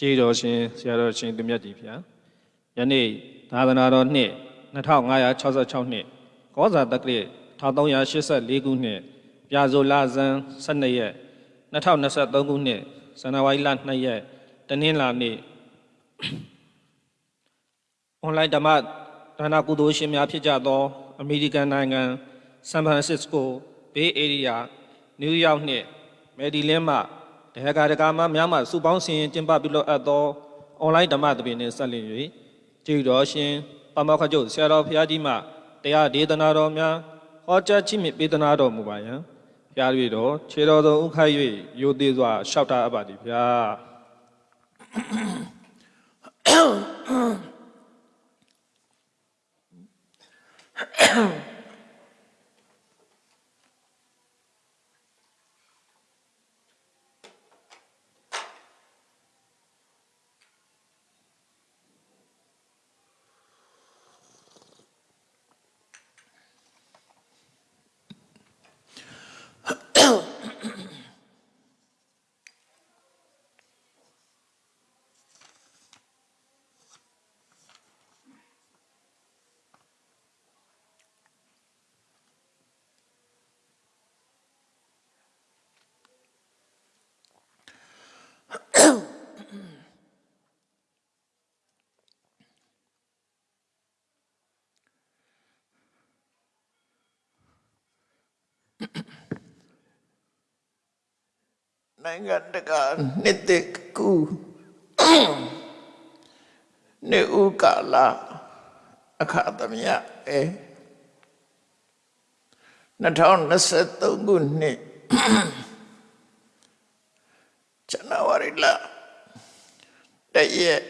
ကျေးတော်ရှင်ဆရာတော်ရှင်သူမြတ်ကြီးဖျားယနေ့သာသနာတော်နှစ်2566နှစ်ကောဇာတက္ကရာ1384ခုနှစ်ပြာဇိုလဇန်12ရက်2023ခုနှစ်ဇန်နဝါရီလ2ရက်တနင်္လာနေ့အွန်လိုင်းဓမ္မဒါနကုသိုလ်ရှင်များဖြစ်ကြသော အမေရိကန်နိုင်ငံဆန်ဖရန်စစ္စကိုဘေးအေရီးယားနယူးယောက်နှင့်မယ်ဒီလင်းမှ ဒေဂါဒကာမများမှစုပေါင်းဆင်ရင်ကျင်းပပြုလုပ်အပ်သောအွန်လိုင်းဓမ္မသဘင်နှင့်ဆက်လျင်၍ကျေးဇူးတော်ရှင်ပမောက္ခကျုပ်ဆရာတော်ဘုရားကြီးမှတရားဒေသနာတော်များဟောကြားခြင်းမြင့်ပေးသနာတော်မူပါယံဘုရား၍တော်ခြေတော်တော်ဥခိုက်၍ရိုသေစွာလျှောက်တာအပ်ပါသည်ဗျာ နိုင်ငံတကာနှစ်သက်ကူနေဥကာလာအခါသမယအဲ2023ခုနှစ်ဇန်နဝါရီလတရက်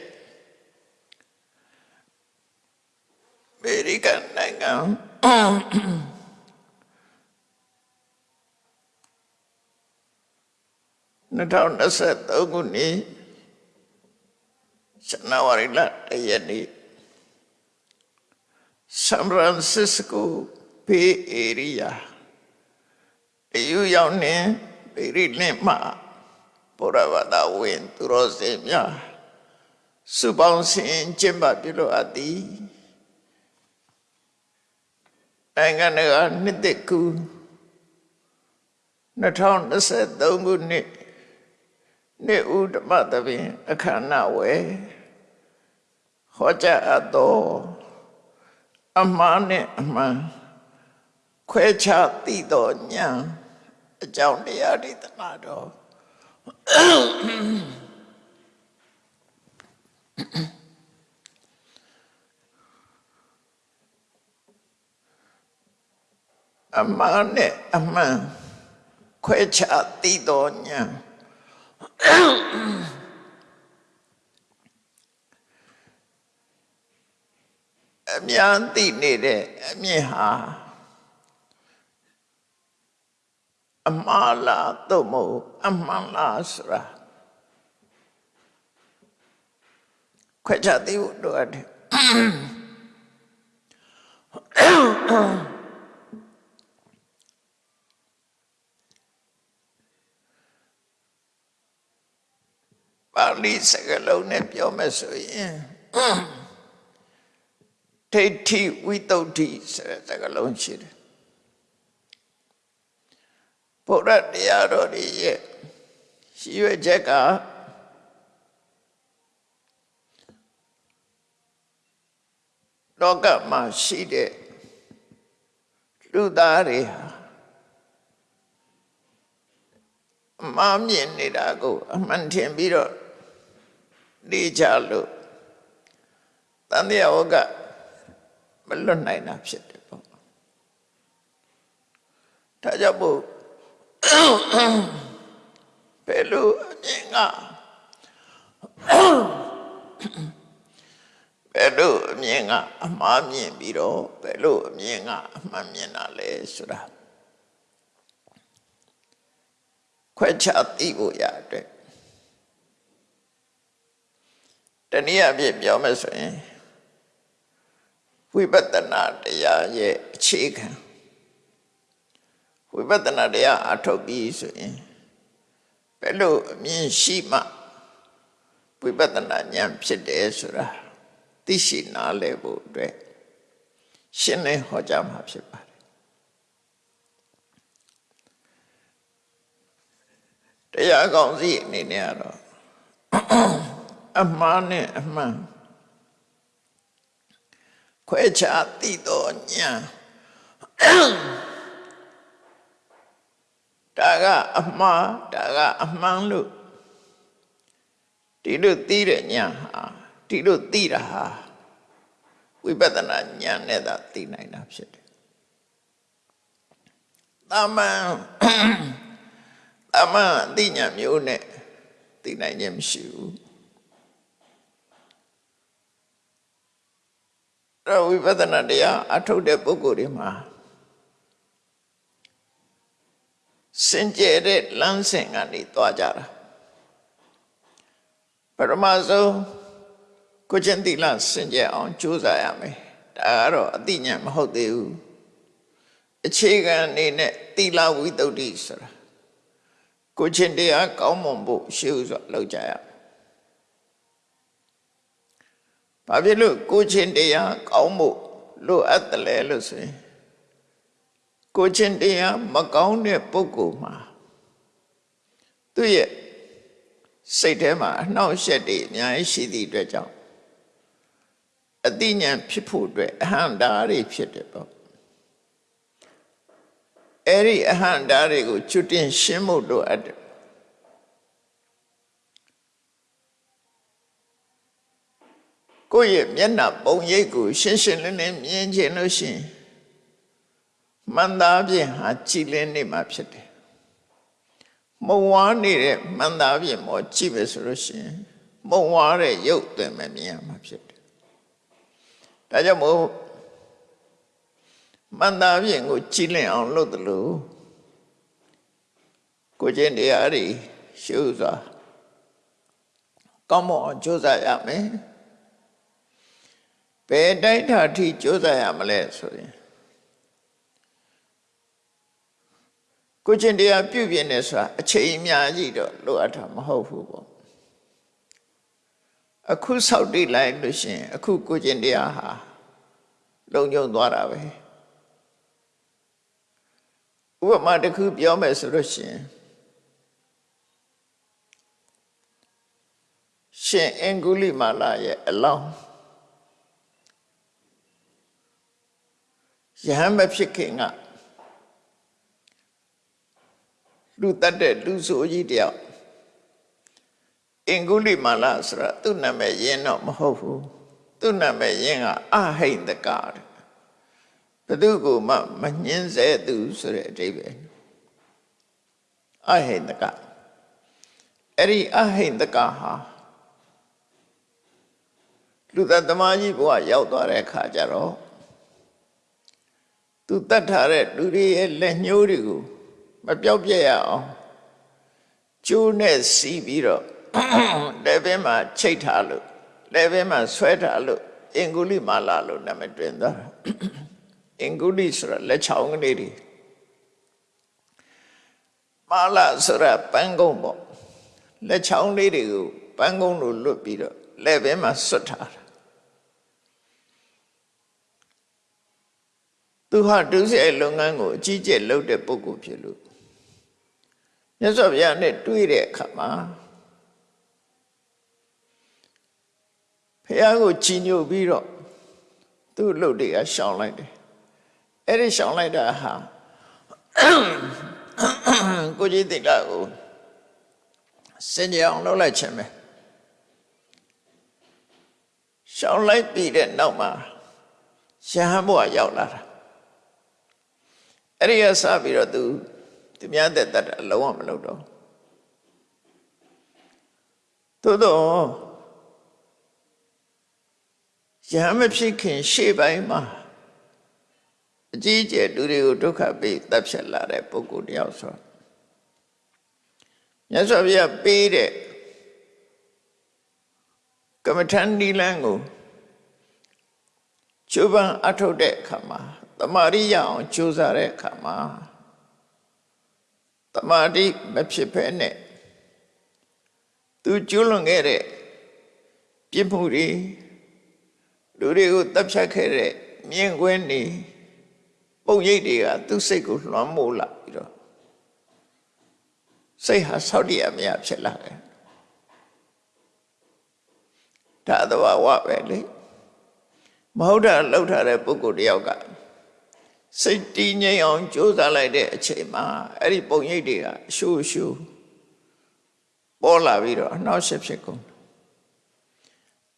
အမေရိကန်နိုင်ငံ 2023ခုနှစ်ဇန်နဝါရီလတရက်နေ့ဆန်ဖရန်စစ္စကိုဘေးအေရီးယားတယူရောက်နေပေရီလင်းမှာဘုရားဘာသာဝင်သူတော်စင်များစုပေါင်းစင်ကျင့်ပပြုလို့အပ်သည်နိုင်ငံတကာနှစ်သက်ကူ2023ခုနှစ် နေ့ဥဓမ္မသဘင်အခမ်းအနားဝယ်ဟောကြားအပ်သောအမှားနဲ့အမှန်ခွဲခြားသိသောဉာဏ်အကြောင်းတရားတွေတနာတော်အမှားနဲ့အမှန်ခွဲခြားသိသောဉာဏ် အများသိနေတဲ့အမြင်ဟာအမှားလားသို့မဟုတ်အမှန်လားဆိုတာခွဲခြားသိဖို့လိုအပ်တယ် ပါဠိစကားလုံးနဲ့ပြောမယ်ဆိုရင်ဒိဋ္ဌိဝိတုဒ္ဓိဆိုတဲ့စကားလုံးရှိတယ်ဘုရားတရားတော်တွေရဲ့ရှိရွယ်ချက်ကလောကမှာရှိတဲ့လူသားတွေဟာအမှားမြင်နေတာကိုအမှန်ထင်ပြီးတော့ နေကြလို့တန်တရားဝကမလွတ်နိုင်တာဖြစ်တယ်ပေါ့ဒါကြောင့်မို့ဘယ်လိုအမြင်ကဘယ်လိုအမြင်ကအမှားမြင်ပြီးတော့ဘယ်လိုအမြင်ကအမှန်မြင်တာလဲဆိုတာခွဲခြားသိဖို့ရတဲ့ တနည်းအားဖြင့်ပြောမယ်ဆိုရင်ဝိပဿနာတရားရဲ့အခြေခံဝိပဿနာတရားအထုတ်ပြီးဆိုရင်ဘယ်လိုအမြင်ရှိမှဝိပဿနာဉာဏ်ဖြစ်တယ်ဆိုတာသိရှိနားလည်ဖို့အတွက်ရှင်းလင်းဟောကြားမှာဖြစ်ပါတယ်တရားကောင်းစီအနေနဲ့ကတော့ အမှားနဲ့အမှန်ခွဲခြားသိတော်ဉာဏ်ဒါကအမှားဒါကအမှန်လို့ဒီလိုသိတဲ့ဉာဏ်ဟာဒီလိုသိတာဟာဝိပဿနာဉာဏ်နဲ့သာသိနိုင်တာဖြစ်တယ်။တာမန်တာမန်အသိဉာဏ်မျိုးနဲ့သိနိုင်ခြင်းမရှိဘူး။ တော့ဝိပဿနာတရားအထုတ်တဲ့ပုဂ္ဂိုလ်တွေမှာစင်ကြယ်တဲ့လမ်းစဉ်ကနေသွားကြတာပရမဆုံးကိုချင်းတိလစင်ကြယ်အောင်ကြိုးစားရမယ်ဒါကတော့အတိညာဏ်မဟုတ်သေးဘူးအခြေခံအနေနဲ့တိလဝိတ္တုဒ္ဓိဆိုတာကိုချင်းတရားကောင်းမွန်ဖို့ရှေ့ဥစွာလောက်ကြရမယ် ဘာဖြစ်လို့ကိုချင်းတရားကောင်းဖို့လိုအပ်တယ်လဲလို့ဆိုရင်ကိုချင်းတရားမကောင်းတဲ့ပုဂ္ဂိုလ်မှာသူ့ရဲ့စိတ်ထဲမှာအနှောက်အယှက်တွေအများကြီးရှိသည့်အတွက်ကြောင့်အတိညာဏ်ဖြစ်ဖို့အတွက်အဟံတာတွေဖြစ်တယ်ပေါ့အဲ့ဒီအဟံတာတွေကိုကျွတ်တင်ရှင်းဖို့လိုအပ်တယ် ကိုယ့်ရဲ့မျက်နှာပုံရိပ်ကိုရှင်းရှင်းလင်းလင်းမြင်ချင်လို့ရှိရင်မှန်သားဖြင့်ဟာကြည်လင်းနေမှာဖြစ်တယ်မုံဝါးနေတဲ့မှန်သားဖြင့်မောကြည့်ပဲဆိုလို့ရှိရင်မုံဝါးတဲ့ရုပ်သွင်းမမြင်ရမှာဖြစ်တယ်ဒါကြောင့်မို့မှန်သားဖြင့်ကိုကြည်လင်းအောင်လုပ်တယ်လို့ကိုကျင့်တရားတွေရှုစွာကောင်းမွန်အောင်ကြိုးစားရမယ် ဘယ်တိုင်းထာထိကြိုးစားရမလဲဆိုရင်ကိုချင်းတရားပြုပြင်နေဆိုတာအချိန်အများကြီးတော့လိုအပ်တာမဟုတ်ဘူးပေါ့အခုဆောက်တည်လိုက်လို့ရှိရင်အခုကိုချင်းတရားဟာလုံညုံသွားတာပဲဥပမာတစ်ခုပြောမယ်ဆိုလို့ရှိရင်ရှင်အင်္ဂုလိမာလာရဲ့အလောင်း ယဟန်မဖြစ်ခင်ကလူတတ်တဲ့လူဆိုကြီးတယောက်အင်္ဂုလိမာလာဆိုတာသူ့နာမည်ရင်းတော့မဟုတ်ဘူးသူ့နာမည်ရင်းကအဟိန္ဒကတဲ့ဘသူကိုမှမညှင်းစေသူဆိုတဲ့အဓိပ္ပာယ်အဟိန္ဒကအဲ့ဒီအဟိန္ဒကဟာလူသက်သမားကြီးဘဝရောက်သွားတဲ့အခါကျတော့ သူတတ်ထားတဲ့လူတွေရဲ့လက်ညှိုးတွေကိုမပြောက်ပြက်ရအောင်ကျိုးနဲ့စီးပြီးတော့လက်ဘင်းမှာချိတ်ထားလို့လက်ဘင်းမှာဆွဲထားလို့အင်္ဂုလိမာလာလို့နာမည်တွင်သွားတာအင်္ဂုလိဆိုတာလက်ချောင်းကလေးတွေမာလာဆိုတာပန်းကုန်းပေါ့လက်ချောင်းလေးတွေကိုပန်းကုန်းလို့လွတ်ပြီးတော့လက်ဘင်းမှာဆွတ်ထားတာ သူဟာဒုစရိုက်လုပ်ငန်းကိုအကြီးကျယ်လုပ်တဲ့ပုဂ္ဂိုလ်ဖြစ်လို့မြတ်စွာဘုရားနဲ့တွေ့တဲ့အခါမှာဘုရားကိုချီးညိုပြီးတော့သူ့လုပ်တွေကရှောင်လိုက်တယ်အဲ့ဒီရှောင်လိုက်တာဟာကိုကြီးတိကကိုစင်ကြအောင်လုပ်လိုက်ခြင်းပဲရှောင်လိုက်ပြီးတဲ့နောက်မှာရဟန်းဘုရားရောက်လာတာ အဲ့ဒီကစပြီးတော့သူသူများတဲ့တတ်အလုံးဝမလုပ်တော့သို့တော့ရဟမဖြစ်ခင်ရှေ့ပိုင်းမှာအကြီးကျယ်လူတွေကိုဒုက္ခပေးတပ်ဖြတ်လာတဲ့ပုဂ္ဂိုလ်တယောက်ဆိုမြတ်စွာဘုရားပေးတဲ့ကမ္မထန်ဒီလန်းကိုကျုပ်ပန်းအထုတ်တဲ့အခါမှာ တမာရိရအောင်ကြိုးစားတဲ့အခါမှာတမာတိမဖြစ်ဖဲနဲ့သူကျွလွန်ခဲ့တဲ့ပြစ်မှုတွေလူတွေကိုတပ်ဖြတ်ခဲ့တဲ့မြင်ကွင်းနေပုံရိပ်တွေကသူ့စိတ်ကိုလွှမ်းမိုးလာပြီးတော့စိတ်ဟာဆောက်တည်ရမရဖြစ်လာတယ်ဒါသဘာဝပဲလေမဟုတ်တာလှုပ်ထားတဲ့ပုဂ္ဂိုလ်တယောက်က စိတ်တည်ငြိမ်အောင်ကြိုးစားလိုက်တဲ့အချိန်မှာအဲ့ဒီပုံရိပ်တွေကအရှူရှူပေါ်လာပြီးတော့အနှောက်အယှက်ဖြစ်ကုန်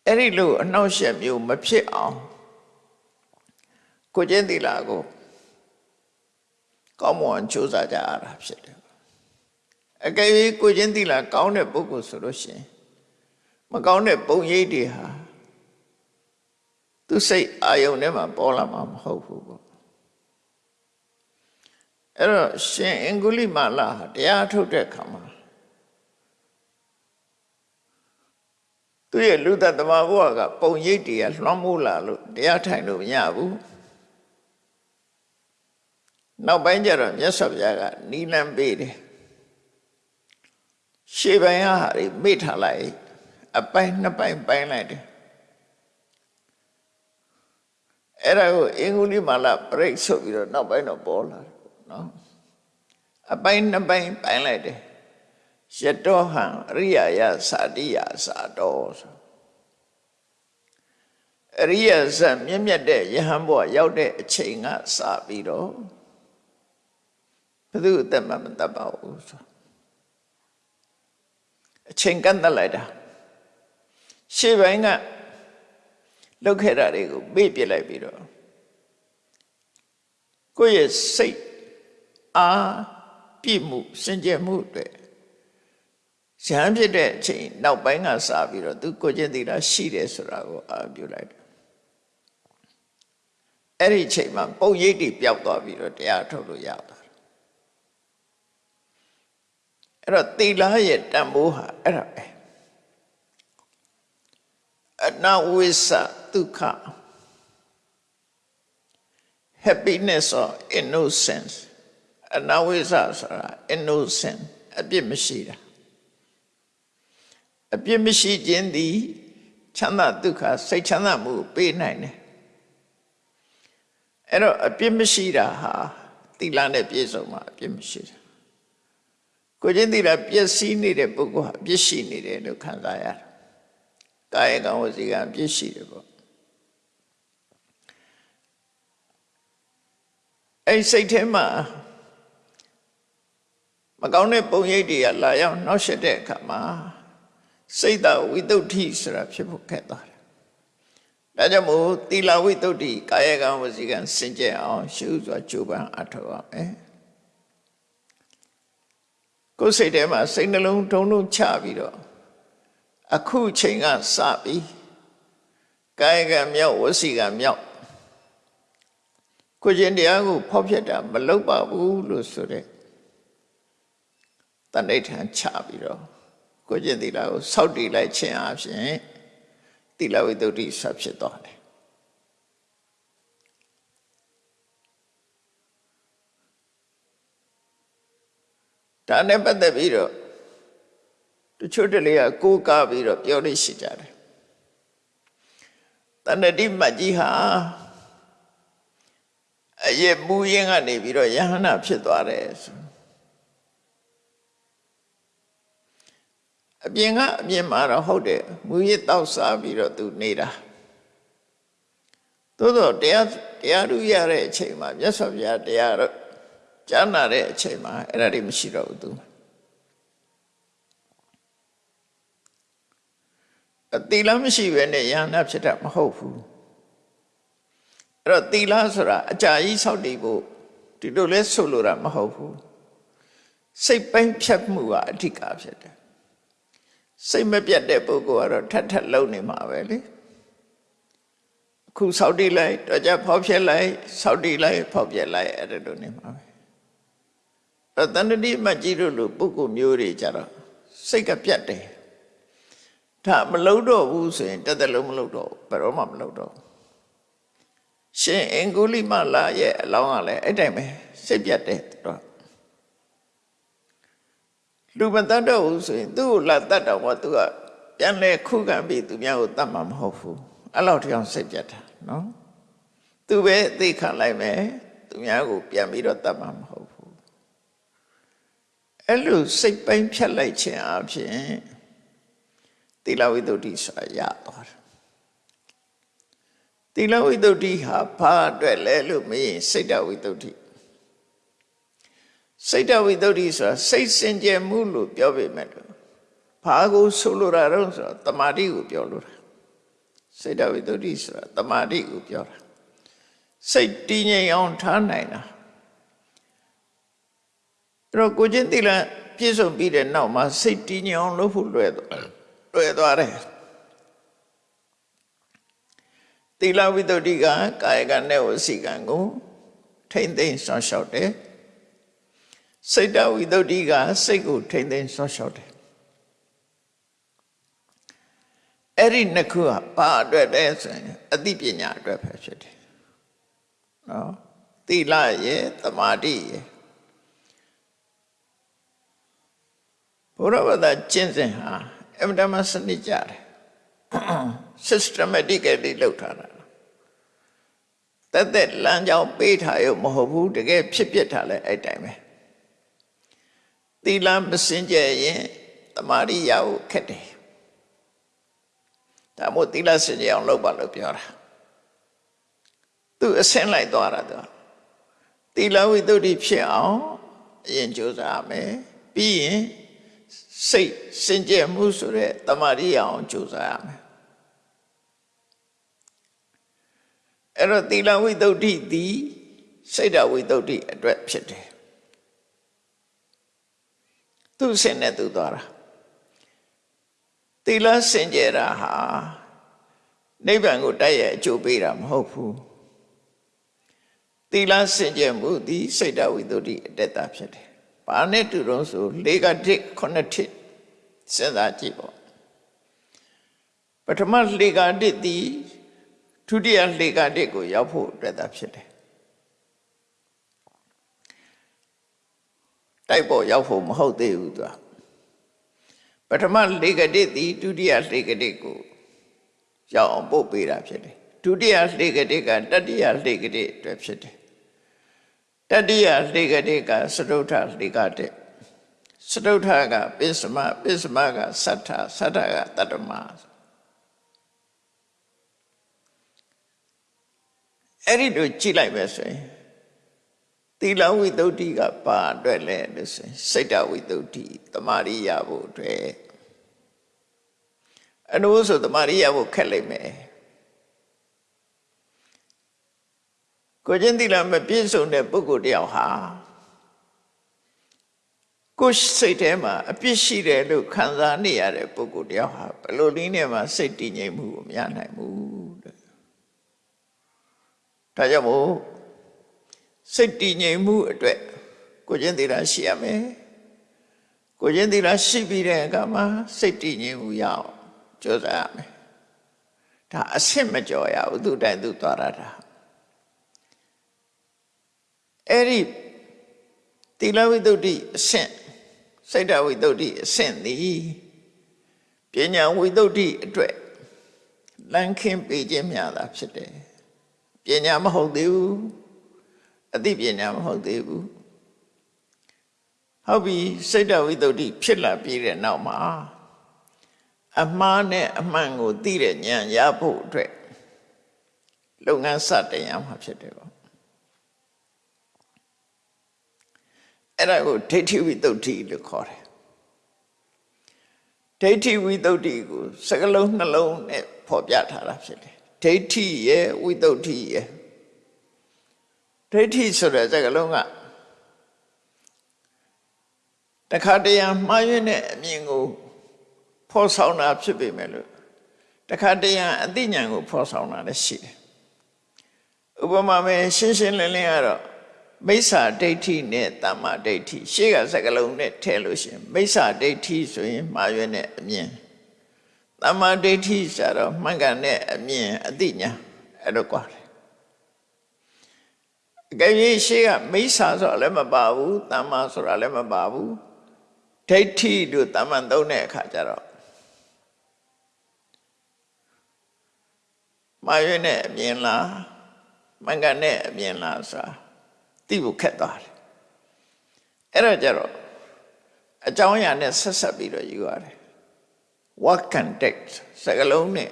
အဲ့ဒီလိုအနှောက်အယှက်မျိုးမဖြစ်အောင်ကိုကျင့်သီလာကိုကောင်းမွန်ကြိုးစားကြရတာဖြစ်တယ်အကယ်၍ကိုကျင့်သီလာကောင်းတဲ့ပုဂ္ဂိုလ်ဆိုလို့ရှိရင်မကောင်းတဲ့ပုံရိပ်တွေဟာသူစိတ်အာယုန်ထဲမှာပေါ်လာမှာမဟုတ်ဘူးပေါ့ အဲ့တော့ရှင်အင်္ဂုလိမာလာဟာတရားထုတ်တဲ့ခါမှာသူရဲ့လူသက်သမားဘဝကပုံရိပ်တွေကလွှမ်းမိုးလာလို့တရားထိုင်လို့မရဘူးနောက်ပိုင်းကျတော့မြတ်စွာဘုရားကနီလန်းပေးတယ်ရှေ့ပိုင်းဟာတွေမိထားလိုက်အပိုင်းနှစ်ပိုင်းပိုင်းလိုက်တယ်အဲ့ဒါကိုအင်္ဂုလိမာလပရိတ်ဆိုပြီးတော့နောက်ပိုင်းတော့ပေါ်လာတယ် နော်အပိုင်းနှစ်ပိုင်းပိုင်းလိုက်တယ်ရတောဟံအရိယာယသာတိယသာတော်ဆိုအရိယဇတ်မြင့်မြတ်တဲ့ယဟန်ဘုရားရောက်တဲ့အချိန်ကစပြီးတော့ဘယ်သူအသက်မှမတတ်ပါဘူးဆိုအချိန်ကန့်သက်လိုက်တာရှေ့ပိုင်းကလောက်ခဲ့တာတွေကိုမေ့ပြလိုက်ပြီးတော့ကိုယ့်ရဲ့စိတ် အားပြည့်မှုစင်ကြယ်မှုတွေရဟန်းဖြစ်တဲ့အချိန်နောက်ပိုင်းကစပြီးတော့သူကိုကျင့်သီလရှိတယ်ဆိုတာကိုအာပြုလိုက်တယ်အဲ့ဒီအချိန်မှာပုံရိပ်တွေပျောက်သွားပြီးတော့တရားထုတ်လို့ရသွားတယ်အဲ့တော့သီလရဲ့တန်ဖိုးဟာအဲ့ဒါပဲအနဝိသဒုက္ခ happiness or innocence အနဝိသဆိုတာ innocent အပြစ်မရှိတာအပြစ်မရှိခြင်းသည်ချမ်းသာဒုက္ခစိတ်ချမ်းသာမှုပေးနိုင်တယ်အဲ့တော့အပြစ်မရှိတာဟာသီလနဲ့ပြည့်စုံမှာအပြစ်မရှိတာကိုချင်းသီလပျက်စီးနေတဲ့ပုဂ္ဂိုလ်ဟာအပြစ်ရှိနေတယ်လို့ခံစားရတယ်ကာယကံဝစီကံအပြစ်ရှိတယ်ပေါ့အဲ့စိတ်ထဲမှာ မကောင်းတဲ့ပုံရိပ်တွေကလာရောက်နှောက်ယှက်တဲ့အခါမှာစိတ်တဝိတုဒ္ဓိဆိုတာဖြစ်ဖို့ခက်သွားတယ်။ဒါကြောင့်မို့သီလဝိတုဒ္ဓိကာယကံဝစီကံစင်ကြယ်အောင်ရှုစွာကြိုးပမ်းအထောက်ရမယ်။ကိုယ်စိတ်ထဲမှာစိတ်နှလုံးထုံထုံချပြီးတော့အခုချိန်ကစပြီးကာယကံမြောက်ဝစီကံမြောက်ကိုကျင်တရားကိုဖောက်ဖျက်တာမလုပ်ပါဘူးလို့ဆိုတဲ့ တဏိဋ္ဌာန်ချပြီးတော့ကိုကျင့်သီလကိုစောက်တည်လိုက်ခြင်းအပြင်သီလဝိတ္တုဆက်ဖြစ်သွားတယ်ဒါနဲ့ပတ်သက်ပြီးတော့တချို့တလေကကိုးကားပြီးတော့ပြောလို့ရှိကြတယ်တဏှတိမတ်ကြီးဟာအရဲ့မူရင်းကနေပြီးတော့ယဟနာဖြစ်သွားတယ်ဆို အပြင်ကအပြင်မှာတော့ဟုတ်တယ်မူရစ်တောက်စားပြီးတော့သူနေတာသို့တော့တရားတရားဓုရတဲ့အချိန်မှာမြတ်စွာဘုရားတရားတော့ကြားနာတဲ့အချိန်မှာအဲ့ဒါတွေမရှိတော့ဘူးသူအတိလမရှိပဲနဲ့ယန္နာဖြစ်တာမဟုတ်ဘူးအဲ့တော့တိလဆိုတာအကြာကြီးဆောက်တည်ဖို့ဒီလိုလဲဆိုလိုတာမဟုတ်ဘူးစိတ်ပိုင်းဖြတ်မှုကအဓိကဖြစ်တယ် စိတ်မပြတ်တဲ့ပုဂ္ဂိုလ်ကတော့ထပ်ထပ်လုံနေမှာပဲလေအခုဆောက်တည်လိုက်တော့ကြဖောက်ပြက်လိုက်ဆောက်တည်လိုက်ဖောက်ပြက်လိုက်အဲ့ဒါလိုနေမှာပဲအဲ့တန်တတိမကြီးတို့လိုပုဂ္ဂိုလ်မျိုးတွေကြတော့စိတ်ကပြတ်တယ်ဒါမလုံတော့ဘူးဆိုရင်တသက်လုံးမလုံတော့ဘယ်တော့မှမလုံတော့ရှင်အင်္ဂုလိမလာရဲ့အလောင်းကလည်းအဲ့တိုင်းပဲစိတ်ပြတ်တယ်တော့ လူမတတ်တော့ဘူးဆိုရင်သူ့ကိုလာတတ်တော့မှသူကအပြန်လဲခုခံပြီးသူများကိုတတ်မှာမဟုတ်ဘူးအဲ့လောက်တောင်စိတ်ပြတ်တာနော်သူပဲအသိခံလိုက်မယ်သူများကိုပြန်ပြီးတော့တတ်မှာမဟုတ်ဘူးအဲ့လိုစိတ်ပိုင်းဖြတ်လိုက်ခြင်းအပြင်သီလဝိတ္တုဆိုတာရသွားတယ်သီလဝိတ္တုဟာဘာအတွက်လဲလို့မေးရင်စိတ်တဝိတ္တု စိတ်တဝိတ္တုဆိုတာစိတ်စင်ကြယ်မှုလို့ပြောပေမဲ့လို့ဘာကိုဆိုလိုတာတော့ဆိုတော့တမာတိကိုပြောလို့တာစိတ်တဝိတ္တုဆိုတာတမာတိကိုပြောတာစိတ်တည်ငြိမ်အောင်ထားနိုင်တာအဲ့တော့ကိုချင်းတိလပြည့်စုံပြီးတဲ့နောက်မှာစိတ်တည်ငြိမ်အောင်လုပ်ဖို့လွယ်သွားလွယ်သွားတယ်တိလဝိတ္တုကကာယကနဲ့ဝစီကံကိုထိမ့်သိမ့်ဆောင်ရှောက်တယ် စိတ်တဝိတ္တုကစိတ်ကိုထိမ့်သိမ့်ဆောင်ရှောက်တယ်အဲ့ဒီနှစ်ခုကဘာအတွက်လဲဆိုရင်အသိပညာအတွက်ပဲဖြစ်တယ်နော်သီလရဲ့သမာဓိရဲ့ဘုရားဘာသာကျင့်စဉ်ဟာအမှန်တမ်းစနစ်ကြတယ် systematically လုပ်ထားတာတက်တက်လမ်းကြောင်းပေးထားရုံမဟုတ်ဘူးတကယ်ဖြစ်ဖြစ်ထားလဲအဲ့တိုင်းပဲ သီလမစင်ကြယ်ရင်သမာဓိရဖို့ခက်တယ်ဒါမို့သီလစင်ကြယ်အောင်လုပ်ပါလို့ပြောတာသူအဆင့်လိုက်သွားတာသူသီလဝိတ္တုဖြစ်အောင်အရင်ကြိုးစားရမယ်ပြီးရင်စိတ်စင်ကြယ်မှုဆိုတဲ့တမာရိအောင်ကြိုးစားရမယ်အဲ့တော့သီလဝိတ္တုသည်စိတ်တဝိတ္တုအတွက်ဖြစ်တယ် သူစင်နဲ့သူသွားတာသီလစင်ကြယ်တာဟာနိဗ္ဗာန်ကိုတိုက်ရိုက်အကျိုးပေးတာမဟုတ်ဘူးသီလစင်ကြယ်မှုသည်စိတ်တဝိတ္တုအတက်တာဖြစ်တယ်။ဘာနဲ့တူတော့ဆို၄ကတစ်ခုနှစ်တစ်စဉ်းစားကြည့်ပေါ့။ပထမ၄ကတစ်သည်ဒုတိယ၄ကတစ်ကိုရောက်ဖို့အတွက်တာဖြစ်တယ်။ တိုက်ပေါ်ရောက်ဖို့မဟုတ်သေးဘူးသူက။ပထမ၄ကတစ်သည်ဒုတိယ၄ကတစ်ကိုရောက်အောင်ပို့ပေးတာဖြစ်တယ်။ဒုတိယ၄ကတစ်ကတတိယ၄ကတစ်အတွက်ဖြစ်တယ်တတိယလေကတိကစတုထလေကတိစတုထကပစ္စမပစ္စမကသတ္ထသတ္ထကတတ္တမအဲ့ဒီလိုကြည့်လိုက်ပဲဆိုရင် သီလဝိတ္တုကပါအတွက်လဲလို့ဆိုရင်စိတ်တဝိတ္တုတမာရိယဖို့အတွက်အနုဆိုတမာရိယဖို့ခက်လိမ့်မယ်ကိုချင်းသီလမပြည့်စုံတဲ့ပုဂ္ဂိုလ်တယောက်ဟာကိုယ်စိတ်ထဲမှာအပြစ်ရှိတယ်လို့ခံစားနေရတဲ့ပုဂ္ဂိုလ်တယောက်ဟာဘယ်လိုနည်းနဲ့မှစိတ်တည်ငြိမ်မှုကိုမရနိုင်ဘူးတဲ့ဒါကြောင့်မို့ စိတ်တည်ငြိမ်မှုအတွက်ကိုချင်းသီလရှိရမယ်ကိုချင်းသီလရှိပြီးတဲ့အခါမှာစိတ်တည်ငြိမ်မှုရအောင်ကြိုးစားရမယ်ဒါအဆင့်မကျော်ရဘူးသူတိုင်သူသွားရတာအဲ့ဒီတိလဝိတ္တုအဆင့်စိတ်တဝိတ္တုအဆင့်သည်ပညာဝိတ္တုအတွက်လမ်းခင်းပေးခြင်းများတာဖြစ်တယ်ပညာမဟုတ်သေးဘူး အသိပညာမဟုတ်သေးဘူးဟုတ်ပြီစိတ်တဝိတ္တုဖြစ်လာပြီးတဲ့နောက်မှာအမှားနဲ့အမှန်ကိုသိတဲ့ဉာဏ်ရဖို့အတွက်လုပ်ငန်းစတင်ရမှာဖြစ်တယ်ပေါ့အဲ့ဒါကိုဒိဋ္ဌိဝိတုဒ္ဓိလို့ခေါ်တယ်ဒိဋ္ဌိဝိတုဒ္ဓိကိုစကလုံးနှလုံးနဲ့ဖော်ပြထားတာဖြစ်တယ်ဒိဋ္ဌိရဲ့ဝိတုဒ္ဓိရဲ့ ဒိဋ္ဌိဆိုတဲ့စကလုံးကတခါတရံမှားယွင်းတဲ့အမြင်ကိုဖော်ဆောင်တာဖြစ်ပေမဲ့လို့တခါတရံအသိဉာဏ်ကိုဖော်ဆောင်တာလည်းရှိတယ်ဥပမာမဲ့ရှင်းရှင်းလင်းလင်းကတော့မိစ္ဆာဒိဋ္ဌိနဲ့တမ္မာဒိဋ္ဌိရှေ့ကစကလုံးနဲ့ထည့်လို့ရှိရင်မိစ္ဆာဒိဋ္ဌိဆိုရင်မှားရွံ့တဲ့အမြင်တမ္မာဒိဋ္ဌိဆိုတော့မှန်ကန်တဲ့အမြင်အသိဉာဏ်အဲ့လိုကွာတယ် အကယ်၍ရှေ့ကမိစ္ဆာဆိုတာလည်းမပါဘူးတမ္မာဆိုတာလည်းမပါဘူးဒိဋ္ဌိတို့တမ္မန်သုံးတဲ့အခါကျတော့မာရွေးနဲ့အမြင်လားမှန်ကန်တဲ့အမြင်လားဆိုတာသိဖို့ခက်သွားတယ်အဲ့တော့ကြတော့အကြောင်းအရာနဲ့ဆက်ဆက်ပြီးတော့ယူရတယ် what context စကလုံးနဲ့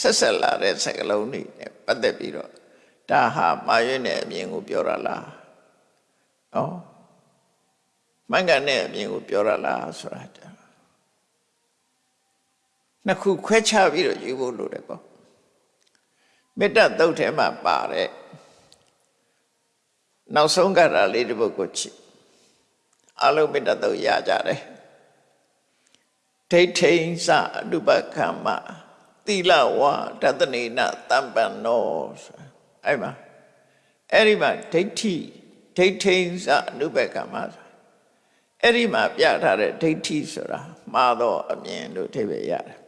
ဆက်ဆက်လာတဲ့စကလုံးတွေနဲ့ပတ်သက်ပြီးတော့ ဒါဟာမာရွေးနဲ့အမြင်ကိုပြောရလားဩမှန်ကန်တဲ့အမြင်ကိုပြောရလားဆိုတာနှစ်ခုခွဲခြားပြီးတော့ယူဖို့လိုတယ်ပေါ့မေတ္တာသုတ်ထဲမှာပါတယ်နောက်ဆုံးကရာလေးတစ်ပုဒ်ကိုချစ်အလုံးမေတ္တာသုတ်ရကြတယ်ဒိဋ္ဌိဉ္စအနုပကမ္မသီလဝါတတနေနတမ္ပန္နော အဲ့မှာအဲ့ဒီမှာဒိဋ္ဌိဒိဋ္ဌိဉ္စအနုပကမ္မအဲ့ဒီမှာပြထားတဲ့ဒိဋ္ဌိဆိုတာမှားတော့အမြင်လို့အဓိပ္ပာယ်ရတယ်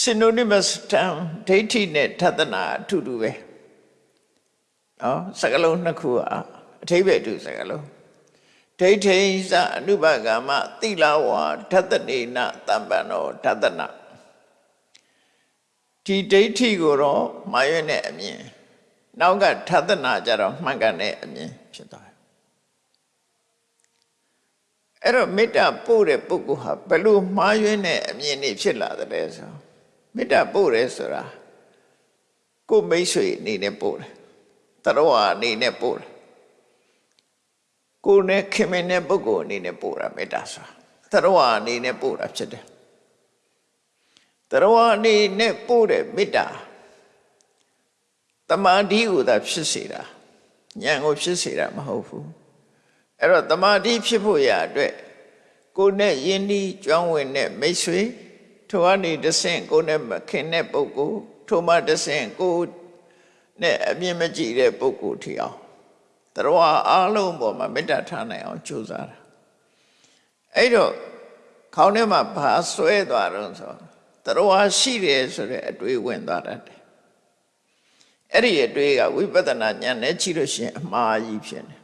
synonymous term ဒိဋ္ဌိနဲ့ထသနာအထူတူပဲနော်စကလုံးနှစ်ခုဟာအထိပ္ပယ်တူစကလုံးဒိဋ္ဌိသအနုပကမ္မသီလဝါထသနေနတမ္ပန္နောထသနာ ဒီဒိဋ္ဌိကိုတော့မာရွနဲ့အမြင်နောက်ကထသနာကြတော့မှန်ကန်တဲ့အမြင်ဖြစ်သွားတယ်အဲ့တော့မေတ္တာပို့တဲ့ပုဂ္ဂိုလ်ဟာဘယ်လိုမှားယွင်းတဲ့အမြင်တွေဖြစ်လာတယ်လဲဆိုမေတ္တာပို့တယ်ဆိုတာကိုမိတ်ဆွေအနေနဲ့ပို့တယ်တရဝအနေနဲ့ပို့တယ်ကိုနဲ့ခင်မင်တဲ့ပုဂ္ဂိုလ်အနေနဲ့ပို့တာမေတ္တာဆိုတာတရဝအနေနဲ့ပို့တာဖြစ်တယ် တရဝအနေနဲ့ပို့တဲ့မေတ္တာတမာတိကိုသာဖြစ်စေတာဉာဏ်ကိုဖြစ်စေတာမဟုတ်ဘူးအဲ့တော့တမာတိဖြစ်ဖို့ရအတွက်ကိုနဲ့ယဉ်ဤကျွမ်းဝင်တဲ့မိတ်ဆွေထိုကနေတဆင့်ကိုနဲ့မခင်တဲ့ပုဂ္ဂိုလ်ထိုမှတဆင့်ကိုနဲ့အမြင်မကြည့်တဲ့ပုဂ္ဂိုလ်ထီအောင်တရဝအားလုံးပေါ်မှာမေတ္တာထားနိုင်အောင်ကြိုးစားတာအဲ့တော့ခေါင်းထဲမှာဘာဆွဲသွားတော့ဆို တရဝရှိတယ်ဆိုတဲ့အတွေးဝင်သွားတတ်တယ်အဲ့ဒီအတွေးကဝိပဿနာဉာဏ်နဲ့ကြည့်လို့ရှိရင်အမှားကြီးဖြစ်နေ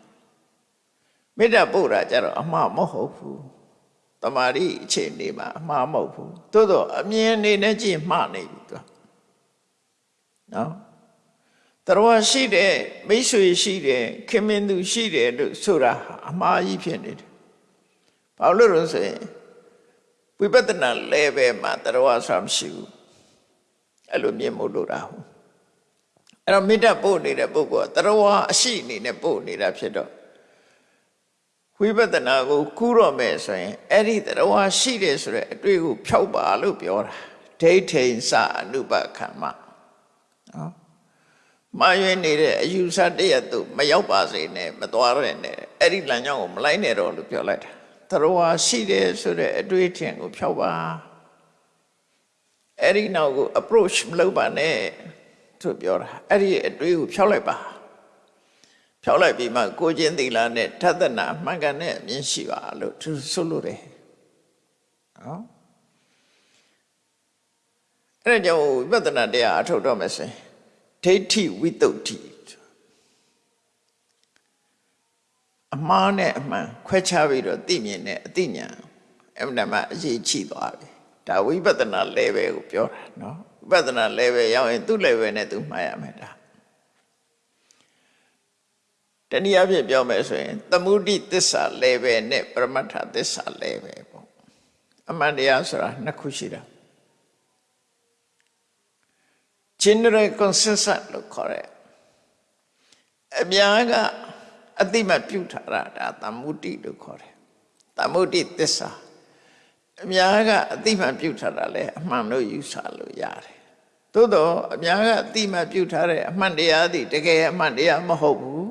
မေတ္တာပို့တာကြတော့အမှားမဟုတ်ဘူးတမာရီအခြေအနေမှာအမှားမဟုတ်ဘူးသို့တော့အမြင်အနေနဲ့ကြည့်မှားနေပြီသူနော်တရဝရှိတယ်မိတ်ဆွေရှိတယ်ခင်မင်သူရှိတယ်လို့ဆိုတာအမှားကြီးဖြစ်နေတယ်ဘာလို့လဲဆိုရင် ဝိပဿနာ level မှာတရဝဆိုတာမရှိဘူးအဲ့လိုမြင်မို့လို့တာဟုတ်အဲ့တော့မေတ္တာပို့နေတဲ့ပုဂ္ဂိုလ်ကတရဝအရှိအနေနဲ့ပို့နေတာဖြစ်တော့ဝိပဿနာကိုကူးတော့မယ်ဆိုရင်အဲ့ဒီတရားရှိတယ်ဆိုတဲ့အတွေ့ကိုဖြောက်ပါလို့ပြောတာဒိဋ္ဌိစအနုပခမ္မနော်မာရွေးနေတဲ့အယူဆတရက်သူမရောက်ပါစေနဲ့မသွားရနဲ့အဲ့ဒီလမ်းကြောင်းကိုမလိုက်နဲ့တော့လို့ပြောလိုက်တာ တရားရှိတယ်ဆိုတဲ့အတွေ့အထင်ကိုဖြောက်ပါအဲ့ဒီနောက်ကို approach မလုပ်ပါနဲ့သူပြောတာအဲ့ဒီအတွေ့ကိုဖြောက်လိုက်ပါဖြောက်လိုက်ပြီးမှကိုချင်းသီလာနဲ့ထသနာမှန်ကန်တဲ့အမြင်ရှိပါလို့သူဆိုလို့တယ်နော်အဲ့ဒါကြောင့်ဝိပဿနာတရားအထုတ်တော့မယ်ဆိုရင်ဒိဋ္ဌိဝိတုဒ္ဓိ အမှားနဲ့အမှန်ခွဲခြားပြီးတော့သိမြင်တဲ့အသိဉာဏ်အမှန်တမ်းအရေးကြီးသွားပြီဒါဝိပဿနာ level ကိုပြောတာနော်ဝိပဿနာ level ရောက်ရင်သူ့ level နဲ့သူမှားရမယ်ဒါတနည်းအားဖြင့်ပြောမယ်ဆိုရင်သမုဒိသစ္စာ level နဲ့ပရမတ္ထသစ္စာ level ပေါ့အမှန်တရားဆိုတာနှစ်ခုရှိတာ general consensus လို့ခေါ်တယ်အများက အတိမပြုထားတာဒါသမုဒိလို့ခေါ်တယ်သမုဒိသစ္စာအများကအတိမပြုထားတာလဲအမှန်လို့ယူဆလို့ရတယ်သို့တော့အများကအတိမပြုထားတဲ့အမှန်တရားသည်တကယ်အမှန်တရားမဟုတ်ဘူး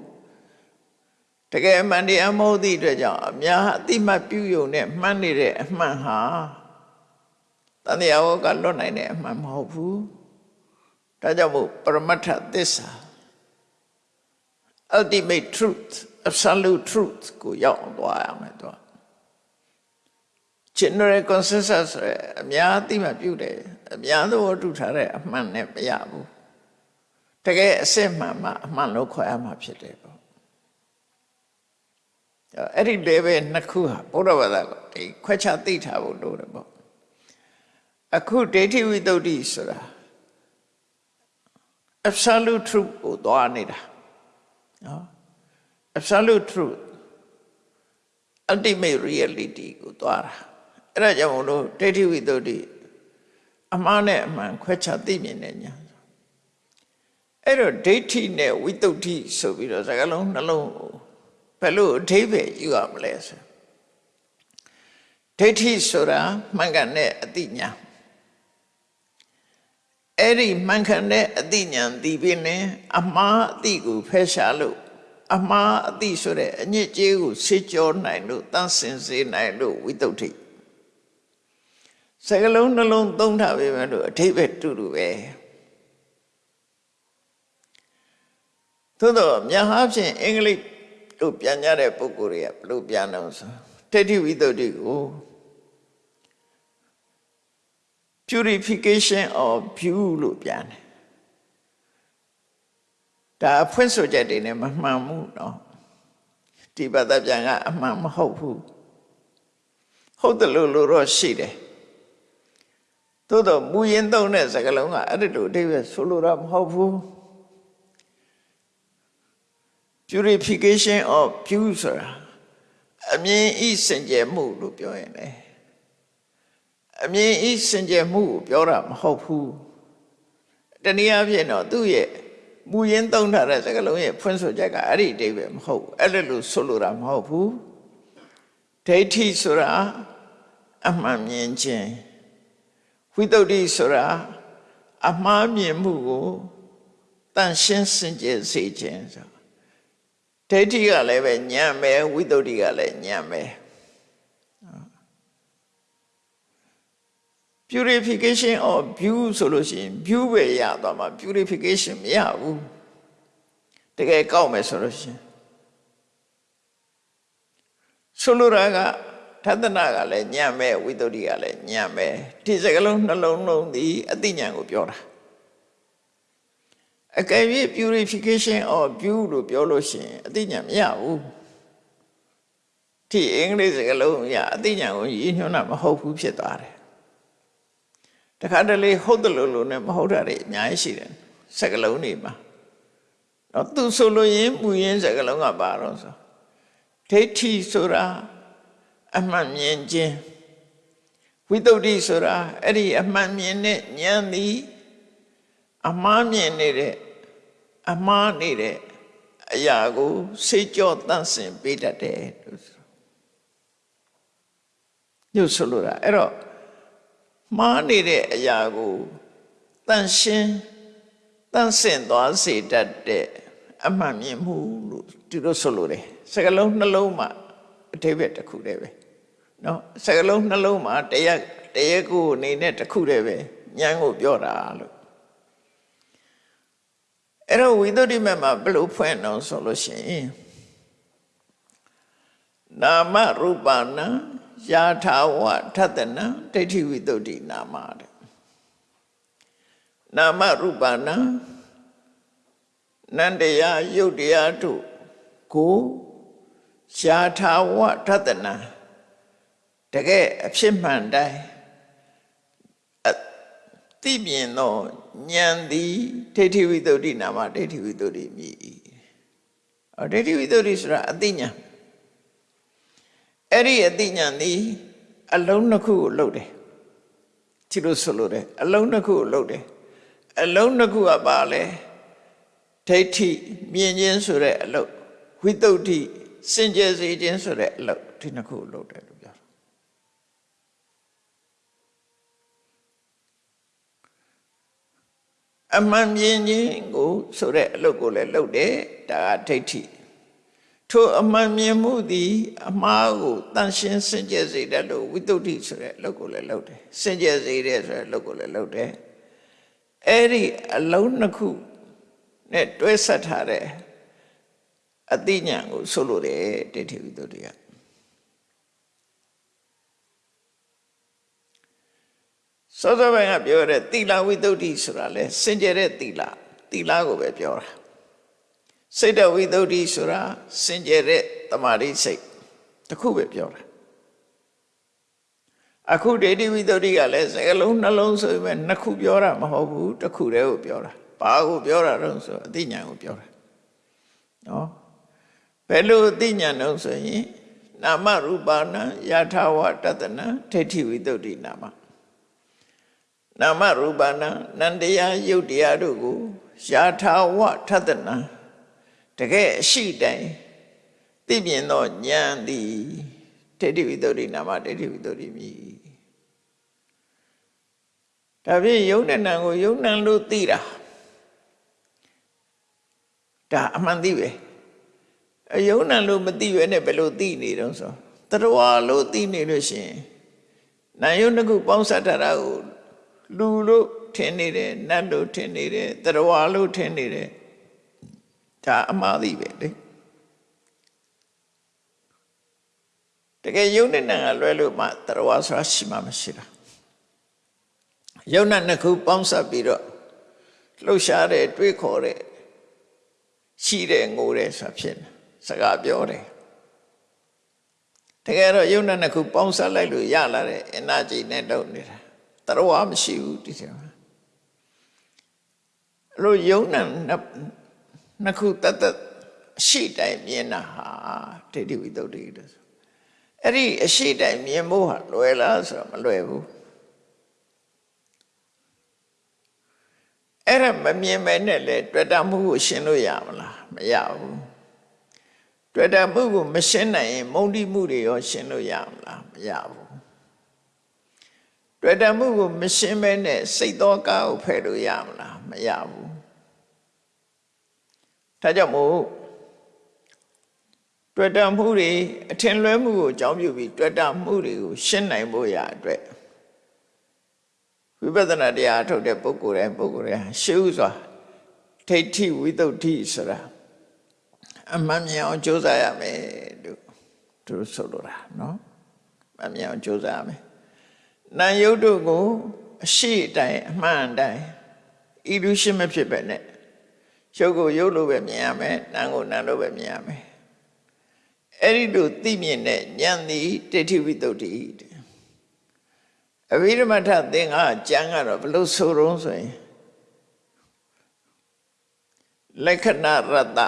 တကယ်အမှန်တရားမဟုတ်သည့်အတွက်ကြောင့်အများအတိမပြုယုံနဲ့မှန်နေတဲ့အမှန်ဟာတန်တရားဝကလွတ်နိုင်တဲ့အမှန်မဟုတ်ဘူးဒါကြောင့်မို့ပရမတ္ထသစ္စာ ultimate truth absolute truth ကိုရောက်အောင်သွားရမယ်တော့ general consensus ဆိုရယ်အများအသိမှပြုတယ်အများသဘောတူထားတဲ့အမှန်နဲ့မရဘူးတကယ်အစစ်မှန်မှအမှန်လို့ခေါ်ရမှာဖြစ်တယ်ပေါ့အဲ့ဒီ level နှစ်ခုဟာဘုရားဘာသာကဒီခွဲခြားသိထားဖို့လိုတယ်ပေါ့အခုဒိဋ္ဌိဝိတ္တုဆိုတာ absolute truth ကိုသွားနေတာ နော် absolute truth ultimate reality ကိုသွားတာအဲ့ဒါကြောင့်မလို့ဒိဋ္ဌိဝိတ္တုအမှားနဲ့အမှန်ခွဲခြားသိမြင်တဲ့ညာအဲ့တော့ဒိဋ္ဌိနဲ့ဝိတ္တုဆိုပြီးတော့စကားလုံးနှလုံးဘယ်လိုအဓိပ္ပာယ်ယူရမလဲဆိုဒိဋ္ဌိဆိုတာမှန်ကန်တဲ့အသိဉာဏ် အဲ့ဒီမှန်ကန်တဲ့အသိဉာဏ်ဒီပင်နဲ့အမှားအသိကိုဖယ်ရှားလို့အမှားအသိဆိုတဲ့အညစ်အကြေးကိုဆေးကြောနိုင်လို့တန်းစင်စေနိုင်လို့ဝိတ္တုစကလုံးနှလုံးသုံးထားပေမဲ့လို့အထိပ္ပယ်တူတူပဲသို့တော့မြတ်ဟာဖြင့်အင်္ဂလိပ်တို့ပြန်ကြတဲ့ပုဂ္ဂိုလ်တွေကဘယ်လိုပြန်တော့ဆိုဋိဋ္ဌိဝိတ္တုကို purification of view လို့ပြန်တယ်ဒါအဖွင့်ဆိုချက်တွေနဲ့မမှန်ဘူးနော်ဒီဘာသာပြန်ကအမှန်မဟုတ်ဘူးဟုတ်တယ်လို့လို့တော့ရှိတယ်သို့တော့မူရင်းသုံးတဲ့စကားလုံးကအဲ့ဒီလိုအဓိပ္ပာယ်ဆိုလိုတာမဟုတ်ဘူး purification of view ဆိုတာအမြင်ဤစင်ကြယ်မှုလို့ပြောရင်လည်း အမြင်ဤစင်ကြယ်မှုကိုပြောတာမဟုတ်ဘူးတနည်းအားဖြင့်တော့သူ့ရဲ့မူရင်းသုံးထားတဲ့စကားလုံးရဲ့ဖွင့်ဆိုချက်ကအဲ့ဒီအဓိပ္ပာယ်မဟုတ်ဘူးအဲ့လိုဆိုလိုတာမဟုတ်ဘူးဒိဋ္ဌိဆိုတာအမှန်မြင်ခြင်းဝိတ္တုဆိုတာအမှားမြင်မှုကိုတန်ရှင်းစင်ကြယ်စေခြင်းဆိုဒိဋ္ဌိကလည်းပဲညံ့မယ်ဝိတ္တုကလည်းညံ့မယ် purification of view ဆိုလို့ရှိရင် view ပဲရသွားမှာ purification မရဘူးတကယ်ကောက်မယ်ဆိုလို့ရှိရင်ဆိုလိုတာကထသနာကလည်းညံ့မဲ့ဝိတ္တုကလည်းညံ့မဲ့ဒီစကလုံးနှလုံးလုံးဒီအသိဉာဏ်ကိုပြောတာအကယ်၍ purification of view လို့ပြောလို့ရှိရင်အသိဉာဏ်မရဘူးဒီအင်္ဂလိပ်စကားလုံးရအသိဉာဏ်ကိုရည်ညွှန်းတာမဟုတ်ဘူးဖြစ်သွားတယ် တခါတလေဟုတ်တယ်လို့လို့နဲ့မဟုတ်တာတွေအများကြီးရှိတယ်စကားလုံးတွေမှာတော့သူဆိုလို့ရင်ပူရင်းစကားလုံးကပါတော့ဆိုဒိဋ္ဌိဆိုတာအမှန်မြင်ခြင်းဝိတ္တုဆိုတာအဲ့ဒီအမှန်မြင်တဲ့ဉာဏ်သည်အမှားမြင်နေတဲ့အမှားနေတဲ့အရာကိုစိတ်ကြောတန့်စင်ပေးတတ်တယ်လို့ဆိုညှို့ဆိုလိုတာအဲ့တော့ မှားနေတဲ့အရာကိုတန့်ရှင်းတန့်စင်သွားစေတတ်တဲ့အမှန်မြင်မှုလို့သူတို့ဆိုလိုတယ်စကလုံးနှလုံးမှာအထိပ္ပယ်တစ်ခုတည်းပဲเนาะစကလုံးနှလုံးမှာတရားတရားကိုအနေနဲ့တစ်ခုတည်းပဲဉာဏ်ကိုပြောတာလို့အဲ့တော့ဝိသုဒ္ဓိမမှာဘယ်လိုဖွင့်အောင်ဆိုလို့ရှိရင်နာမရူပနာ ယာထာဝထတနာဒိဋ္ဌိဝိသုဒ္ဓိနာမတဲ့နာမရူပနာနန္တရားယုတ်တရားတို့ကိုယာထာဝထတနာတကယ်အဖြစ်မှန်တိုင်းသိမြင်သောဉာဏ်သည်ဒိဋ္ဌိဝိတ္တုနာမဒိဋ္ဌိဝိတ္တုမြည်အော်ဒိဋ္ဌိဝိတ္တုဆိုတာအသိဉာဏ် အဲ့ဒီအသိဉာဏ်သည်အလုံးနှစ်ခုကိုလှုပ်တယ်ဒီလိုဆိုလို့တယ်အလုံးနှစ်ခုကိုလှုပ်တယ်အလုံးနှစ်ခုကပါလဲဒိဋ္ဌိမြင်ခြင်းဆိုတဲ့အလုပ်ဝိတ္တုစင်ကြယ်စေခြင်းဆိုတဲ့အလုပ်ဒီနှစ်ခုကိုလှုပ်တယ်လို့ပြောအမှန်မြင်ခြင်းကိုဆိုတဲ့အလုပ်ကိုလည်းလုပ်တယ်ဒါကဒိဋ္ဌိ ထိုအမှန်မြင်မှုသည်အမှားကိုတန်ရှင်းစင်ကြယ်စေတယ်လို့ဝိတ္တုဆိုတဲ့အလုပ်ကိုလည်းလုပ်တယ်စင်ကြယ်စေတယ်ဆိုတဲ့အလုပ်ကိုလည်းလုပ်တယ်အဲ့ဒီအလုံးနှစ်ခုနဲ့တွဲဆက်ထားတဲ့အသိဉာဏ်ကိုဆိုလိုတယ်ဒိဋ္ဌိဝိတ္တုကစောစောပိုင်းကပြောတဲ့သီလဝိတ္တုဆိုတာလဲစင်ကြယ်တဲ့သီလသီလကိုပဲပြောတာ စိတ်တဝိသုဒ္ဓိဆိုတာစင်ကြယ်တဲ့တမာတိစိတ်တခုပဲပြောတာအခုဒိဋ္ဌိဝိတ္တုကလည်းစကလုံးနှလုံးဆိုပေမဲ့နှစ်ခုပြောတာမဟုတ်ဘူးတစ်ခုတည်းကိုပြောတာဘာကိုပြောတာတော့ဆိုအသိဉာဏ်ကိုပြောတာနော်ဘယ်လိုအသိဉာဏ်တော့ဆိုရင်နာမရူပနာယထာဝတတနာဒိဋ္ဌိဝိတ္တုနာမနာမရူပနာနန္တရားယုတ်တရားတို့ကိုယထာဝထတနာ တကယ်အရှိတိုင်းသိမြင်သောဉာဏ်သည်ဒိဋ္ဌိဝိတ္တုနာမဒိဋ္ဌိဝိတ္တုမြည်ဒါဖြင့်ယုံနဲ့နံကိုယုံနံလို့သိတာဒါအမှန်သိပဲအယုံနံလို့မသိပဲနဲ့ဘယ်လိုသိနေတော့ဆိုတရဝလို့သိနေလို့ရှိရင်နာယုံတစ်ခုပေါင်းစပ်ထားတာကိုလူလို့ထင်နေတယ်နတ်လို့ထင်နေတယ်တရဝလို့ထင်နေတယ် ဒါအမှားသိပဲလေတကယ်ယုံနဲ့နံကလွဲလို့မှတရဝဆိုတာရှိမှမရှိတာယုံနဲ့နှစ်ခုပေါင်းစပ်ပြီးတော့လှုပ်ရှားတဲ့တွေးခေါ်တဲ့ရှိတဲ့ငိုတဲ့ဆိုတာဖြစ်နေစကားပြောတယ်တကယ်တော့ယုံနဲ့နှစ်ခုပေါင်းစပ်လိုက်လို့ရလာတဲ့ energy နဲ့လုပ်နေတာတရဝမရှိဘူးဒီထဲမှာအဲ့လိုယုံနဲ့ နှစ်ခုတတ်တတ်ရှိတိုင်းမြင်တာဟာဒိဋ္ဌိဝိတ္တုတွေဆိုအဲ့ဒီအရှိတိုင်းမြင်ဖို့ဟာလွယ်လားဆိုတော့မလွယ်ဘူးအဲ့ဒါမမြင်မဲနဲ့လေတွေ့တာမှုကိုရှင်းလို့ရမလားမရဘူးတွေ့တာမှုကိုမရှင်းနိုင်ရင်မုန်းတိမှုတွေရောရှင်းလို့ရမလားမရဘူးတွေ့တာမှုကိုမရှင်းမဲနဲ့စိတ်တော်ကားကိုဖယ်လို့ရမလားမရဘူး ဒါကြောင့်မို့တွေ့တာမှုတွေအထင်လွဲမှုကိုအကြောင်းပြုပြီးတွေ့တာမှုတွေကိုရှင်းနိုင်ဖို့ရအတွက်ဝိပဿနာတရားထုတ်တဲ့ပုဂ္ဂိုလ်တိုင်းပုဂ္ဂိုလ်တိုင်းရှေးဥစွာထိဋ္ဌိဝိသုဒ္ဓိဆိုတာအမှန်မြင်အောင်ကြိုးစားရမယ်လို့သူဆိုလိုတာနော်အမှန်မြင်အောင်ကြိုးစားရမယ်နာယုတ်တို့ကိုအရှိတိုင်းအမှန်တိုင်း illusion မဖြစ်ပဲနဲ့ ရုပ်ကိုရုပ်လိုပဲမြင်ရမယ်နာမ်ကိုနာမ်လိုပဲမြင်ရမယ်အဲ့ဒီလိုသိမြင်တဲ့ဉာဏ်သည်ဒိဋ္ဌိဝိသုဒ္ဓိတဲ့အဘိဓမ္မထသင်္ဃာကျမ်းကတော့ဘလို့ဆိုတော့ဆိုရင်လက္ခဏရတ္တ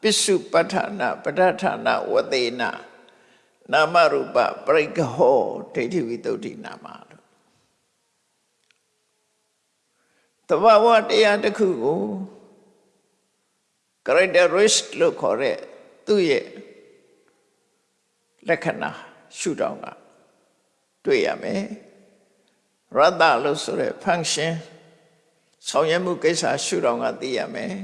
ပစ္စုပဋ္ဌာနာပဋ္ဌာနာဝသေနနာမရူပပရိက္ခဟောဒိဋ္ဌိဝိတုဒ္ဓိနာမလို့တဘာဝတရားတစ်ခုကို characteristic လို့ခေါ်တဲ့သူ့ရဲ့လက္ခဏာရှုထောင့်ကတွေ့ရမယ်ရတ္တလို့ဆိုတဲ့ function ဆောင်ရွက်မှုကိစ္စရှုထောင့်ကသိရမယ်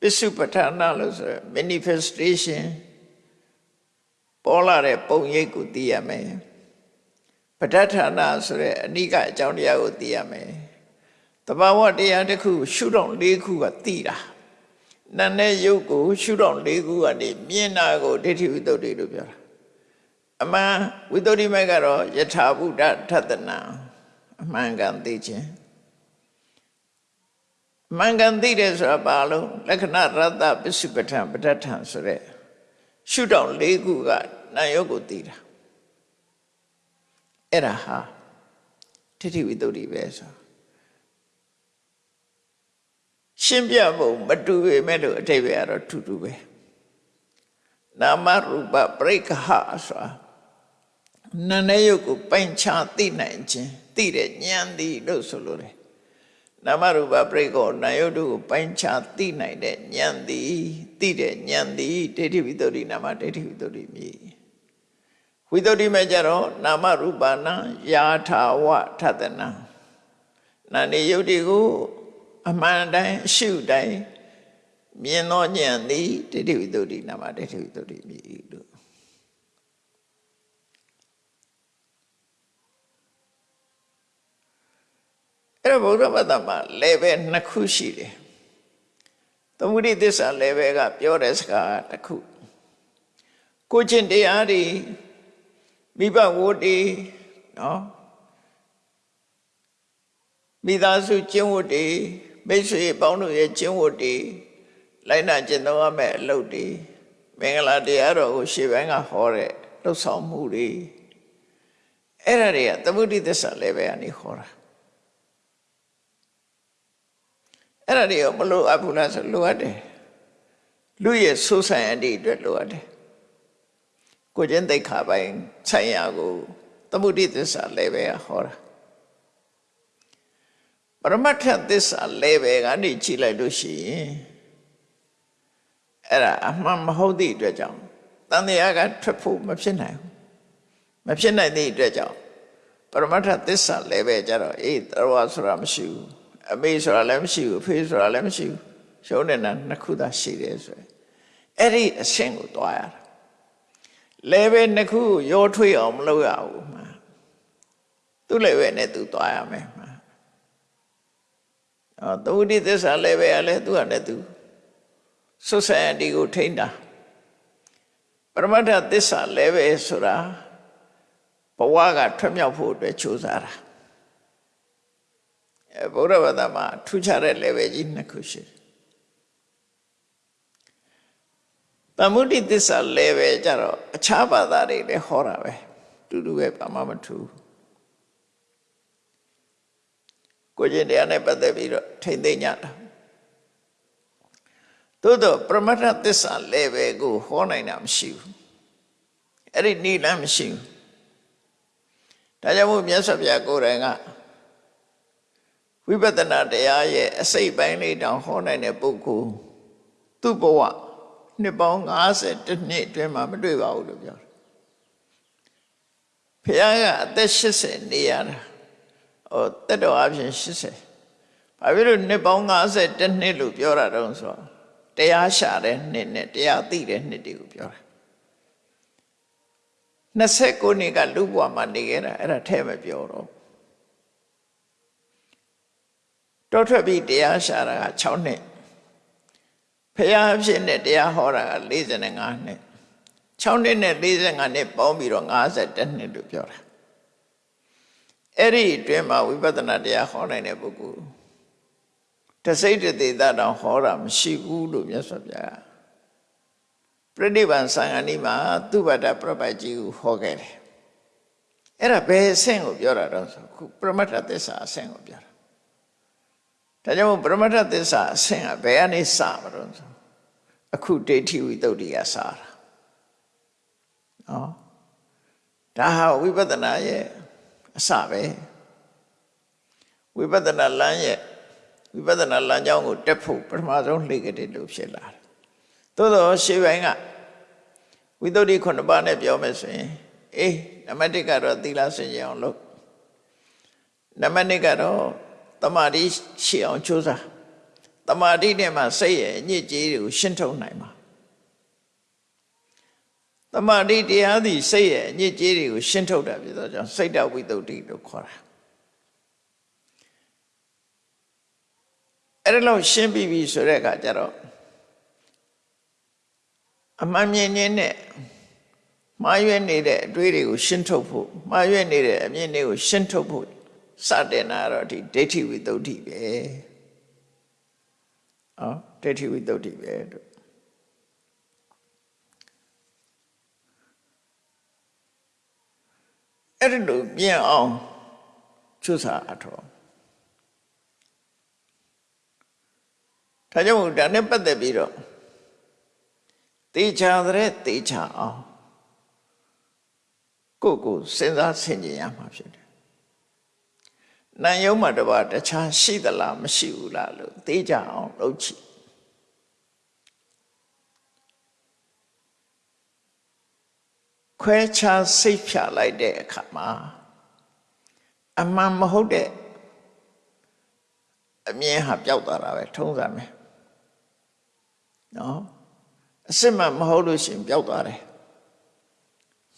ပစ္စုပ္ပထာနာလို့ဆိုရယ် manifestation ပေါ်လာတဲ့ပုံရိပ်ကိုသိရမယ်ပဋ္ဌာနာဆိုတဲ့အနိကအကြောင်းတရားကိုသိရမယ်တဘာဝတရားတစ်ခု ရှုထောင့်၄ခုကသိတာ နာနဲ့ယုတ်ကိုရှုထောင့်၄ခုကနေမြင်တာကိုဒိဋ္ဌိဝိတ္တုလို့ပြောတာအမှန်ဝိတ္တုမိုက်ကတော့ယထာဘုဒ္ဓထတနာအမှန်ကန်သိခြင်းမှန်ကန်သိတယ်ဆိုတာဘာလို့လက္ခဏာရတ္တပစ္စုပ္ပထံပဋ္ဌထံဆိုတဲ့ရှုထောင့်၄ခုကနာယုတ်ကိုသိတာအဲ့ဒါဟာထိဋ္ဌိဝိတ္တုပဲဆို ရှင်းပြဖို့မတူပေမဲ့လို့အထိပ္ပယ်ကတော့ထူတူပဲနာမရူပပရိက္ခဆိုတာနာနဲ့ယုတ်ကိုပိုင်ခြားသိနိုင်ခြင်းသိတဲ့ဉာဏ်သည်လို့ဆိုလိုတယ်နာမရူပပရိကောနာယုတ်တို့ကိုပိုင်းခြားသိနိုင်တဲ့ဉာဏ်သည်သိတဲ့ဉာဏ်သည်ဒိဋ္ဌိဝိတ္တုနာမဒိဋ္ဌိဝိတ္တုမြည်ဝိတ္တုမဲ့ကြတော့နာမရူပနာယာထာဝထတနာနာနေယုတ်တွေကို အမှန်တိုင်းအရှုတိုင်းမြင်သောဉာဏ်သည်ဒိဋ္ဌိဝိတ္တုနာမဒိဋ္ဌိဝိတ္တုမြည်လို့အဲ့တော့ဗုဒ္ဓဘာသာမှာ level နှစ်ခုရှိတယ်သမုဒိသစ္စာ level ကပြောတဲ့စကားတစ်ခုကိုချင်းတရားတွေမိဘဝတ္တိနော်မိသားစုကျင့်ဝတ်တွေ မိတ်ဆွေပေါင်းတို့ရဲ့ကျင့်ဝတ်တွေလိုက်နာကျင့်သုံးရမယ့်အလုပ်တွေမင်္ဂလာတရားတော်ကိုရှေ့ပိုင်းကဟောတဲ့လှုပ်ဆောင်မှုတွေအဲ့ဒါတွေကသမုဒိသစ္စာလည်းပဲအနေခေါ်တာအဲ့ဒါတွေကမလို့အပ်ဘူးလားဆိုလိုအပ်တယ်လူရဲ့ဆိုးဆိုင်အတိအတွက်လိုအပ်တယ်ကိုကျင့်သိက္ခာပိုင်းဆိုင်ရာကိုသမုဒိသစ္စာလည်းပဲဟောတာ ပရမတ္ထသစ္စာလည်းပဲကနေကြည့်လိုက်လို့ရှိရင်အဲ့ဒါအမှန်မဟုတ်သည့်အတွက်ကြောင့်တန်တရားကထွက်ဖို့မဖြစ်နိုင်ဘူးမဖြစ်နိုင်သည့်အတွက်ကြောင့်ပရမတ္ထသစ္စာလည်းပဲကြတော့အေးတော်ဆိုတာမရှိဘူးအမေဆိုတာလည်းမရှိဘူးအဖေဆိုတာလည်းမရှိဘူးရှုံးနေတာနှစ်ခုသာရှိတယ်ဆိုရင်အဲ့ဒီအဆင့်ကိုတွားရတာလည်းပဲနှစ်ခုရောထွေးအောင်မလုပ်ရဘူးမှာသူ့လည်းပဲနဲ့သူတွားရမယ်မှာ အော်သုတိသစ္စာလည်းပဲလည်းသူကလည်းသူဆွဆန်ဒီကိုထိန်းတာပရမတ္ထသစ္စာလည်းပဲဆိုတာဘဝကထွက်မြောက်ဖို့အတွက်ကြိုးစားတာအဲဘုရားဘာသာမှာထူးခြားတဲ့ level ကြီးနှစ်ခုရှိတယ်တမုဒိသစ္စာ level ကြတော့အခြားဘာသာတွေလည်းဟောတာပဲတူတူပဲဘာမှမထူး ကိုကျင်တရားနဲ့ပတ်သက်ပြီးတော့ထိမ့်သိမ့်ညတာသို့တော့ပရမတ္ထသစ္စာ level ကိုဟောနိုင်တာမရှိဘူးအဲ့ဒီနိလမ်းမရှိဘူးဒါကြောင့်မို့မြတ်စွာဘုရားကိုယ်တိုင်ကဝိပဿနာတရားရဲ့အစိတ်ပိုင်းလေးတောင်ဟောနိုင်တဲ့ပုဂ္ဂိုလ်သူ့ဘဝနှစ်ပေါင်း50နှစ်အတွင်းမှာမတွေ့ပါဘူးလို့ပြောတယ်။ဘုရားကအသက်80နေရတာ ဟိုတက်တော်အပြင်80ဘာဖြစ်လို့နှစ်ပေါင်း50နှစ်လို့ပြောတာတုံးဆိုတော့တရားရှာတဲ့နှစ်နဲ့တရားသိတဲ့နှစ်တွေကိုပြောတာ29နှစ်ကလူ့ဘဝမှာနေခဲ့တာအဲ့ဒါထဲမပြောတော့တောထွက်ပြီးတရားရှာတာက6နှစ်ဖရာဖြစ်နဲ့တရားဟောတာက45နှစ်6နှစ်နဲ့45နှစ်ပေါင်းပြီးတော့52နှစ်လို့ပြောတာ အဲ့ဒီအတွင်းမှာဝိပဿနာတရားဟောနိုင်တဲ့ပုဂ္ဂိုလ်တစိတ်တသေးတာတောင်ဟောတာမရှိဘူးလို့မြတ်စွာဘုရားပြိဋိဘံသံဃာနီမှာသူဗတ္တပြပတ်ကြီးကိုဟောခဲ့တယ်အဲ့ဒါဘယ်အဆင့်ကိုပြောတာတော့ဆိုခုပရမတ္ထသစ္စာအဆင့်ကိုပြောတာဒါကြောင့်ပရမတ္ထသစ္စာအဆင့်ကဘယ်ကနေစမလို့ဆိုအခုဒိဋ္ဌိဝိတ္တုကစတာနော်ဒါဟာဝိပဿနာရဲ့ အစပဲဝိပဿနာလမ်းရဲ့ဝိပဿနာလမ်းကြောင်းကိုတက်ဖို့ပထမဆုံးလှေကတဲ့လို့ဖြစ်လာတယ်သို့တော့ရှေးပိုင်းကဝိတ္တုခုနှစ်ပါးနဲ့ပြောမယ်ဆိုရင်အေးနံပါတ်1ကတော့သီလစင်ကြအောင်လုပ်နံပါတ်2ကတော့တမာတိရှိအောင်ကြိုးစားတမာတိနဲ့မှစိတ်ရဲ့အညစ်အကြေးတွေကိုရှင်းထုတ်နိုင်မှာ တမာတိတရားသည်စိတ်ရဲ့အညစ်အကြေးတွေကိုရှင်းထုတ်တာဖြစ်သောကြောင့်စိတ်တဝိတ္တုလို့ခေါ်တာအဲ့ဒါလို့ရှင်းပြီးပြီဆိုတဲ့အခါကျတော့အမှန်မြင်ခြင်းနဲ့မှားရွက်နေတဲ့အတွေးတွေကိုရှင်းထုတ်ဖို့မှားရွက်နေတဲ့အမြင်တွေကိုရှင်းထုတ်ဖို့စတင်တာတော့ဒီဒိဋ္ဌိဝိသုဒ္ဓိပဲ။အော်ဒိဋ္ဌိဝိသုဒ္ဓိပဲတို့ အဲ့ဒီလိုပြင်အောင်ချွတ်စာအထောဒါကြောင့်ဒါနဲ့ပတ်သက်ပြီးတော့တေချာတဲ့တေချာအောင်ကိုကိုစဉ်းစားဆင်ခြင်ရမှာဖြစ်တယ်။နာယုံမှာတပါတခြားရှိသလားမရှိဘူးလားလို့သိကြအောင်လုပ်ချင် ခွဲခြားစိတ်ဖြာလိုက်တဲ့အခါမှာအမှန်မဟုတ်တဲ့အမြင်ဟာပျောက်သွားတာပဲထုံးစံပဲနော်အစစ်မှမဟုတ်လို့ရှင်ပျောက်သွားတယ်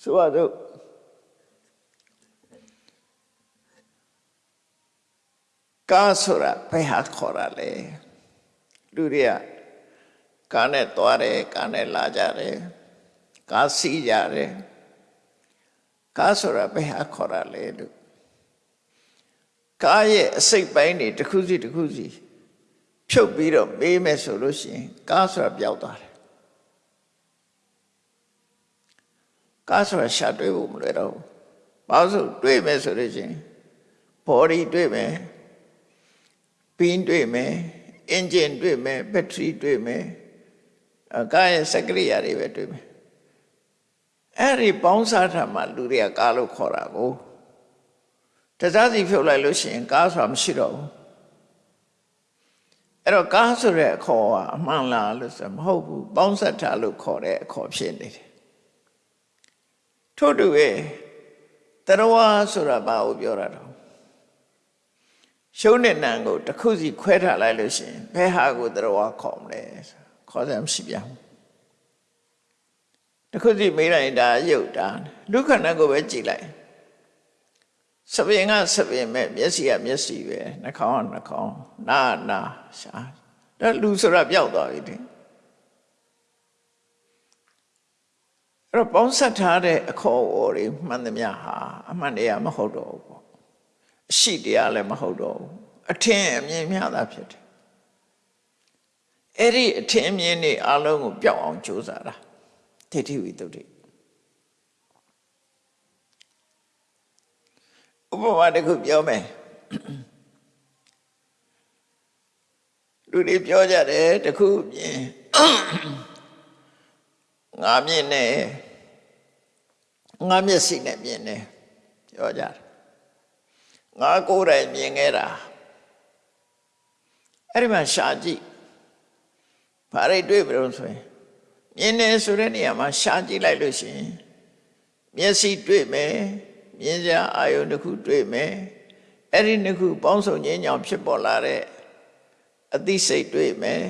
ဆိုတော့ကားဆိုတာဘယ်ဟာခေါ်တာလဲလူတွေကကားနဲ့သွားတယ်ကားနဲ့လာကြတယ်ကားစီးကြတယ် ကားဆိုတာဘယ်ဟာခေါ်တာလဲလို့ကားရဲ့အစိတ်ပိုင်းတွေတစ်ခုစီတစ်ခုစီဖြုတ်ပြီးတော့မေးမယ်ဆိုလို့ရှိရင်ကားဆိုတာပျောက်သွားတယ်ကားဆိုတာရှာတွေ့ဖို့မလွယ်တော့ဘူးဝဘာလို့ဆိုတွေ့မယ်ဆိုလို့ရှိရင် body တွေ့မယ်ပင်းတွေ့မယ် engine တွေ့မယ် battery တွေ့မယ်အကားရဲ့စက်ကရိယာတွေပဲတွေ့မယ် အဲ့ဒီပေါင်းစားထားမှလူတွေကကားလို့ခေါ်တာကိုတစားစီဖြုတ်လိုက်လို့ရှိရင်ကားဆိုတာမရှိတော့ဘူးအဲ့တော့ကားဆိုတဲ့အခေါ်ကအမှန်လားလို့ဆိုမဟုတ်ဘူးပေါင်းဆက်ထားလို့ခေါ်တဲ့အခေါ်ဖြစ်နေတယ်ထို့တူရဲ့တရဝါဆိုတာဘာကိုပြောတာတော့ရှုံးတဲ့နံကိုတစ်ခုစီခွဲထားလိုက်လို့ရှိရင်ဘယ်ဟာကိုတရဝါခေါ်မလဲခေါ်စရာမရှိပြန်ဘူး တစ်ခုစီမေးလိုက်ဒါရုပ်တာဒုက္ခဏကိုပဲကြည်လိုက်စပင်ကစပင်မဲ့မျက်စိကမျက်စိပဲနှာခေါင်းကနှာခေါင်းနားနာရှာဒါလူဆိုတာပျောက်သွားပြီတဲ့အဲ့တော့ပေါင်းဆက်ထားတဲ့အခေါ်အဝေါ်တွေမှန်သမျှဟာအမှန်တရားမဟုတ်တော့ဘူးပေါ့အရှိတရားလည်းမဟုတ်တော့ဘူးအထင်အမြင်များတာဖြစ်တယ်အဲ့ဒီအထင်အမြင်တွေအလုံးကိုပျောက်အောင်ကြိုးစားတာ ဒိဋ္ဌိဝိတ္တုဥပမာတစ်ခုပြောမယ်လူတွေပြောကြတယ်တစ်ခုမြင်ငါမြင်နေငါမျက်စိနဲ့မြင်နေပြောကြတယ်ငါကိုယ်တိုင်မြင်ခဲ့တာအဲ့ဒီမှာရှာကြည့်ဘာတွေတွေ့ကြုံဆိုရင် မြင်နေဆိုတဲ့နေရာမှာရှာကြည့်လိုက်လို့ရှိရင်မျက်စိတွေ့မယ်မြင်စရာအာယုန်တစ်ခုတွေ့မယ်အဲ့ဒီနှစ်ခုပေါင်းစုံခြင်းကြောင့်ဖြစ်ပေါ်လာတဲ့အသိစိတ်တွေ့မယ်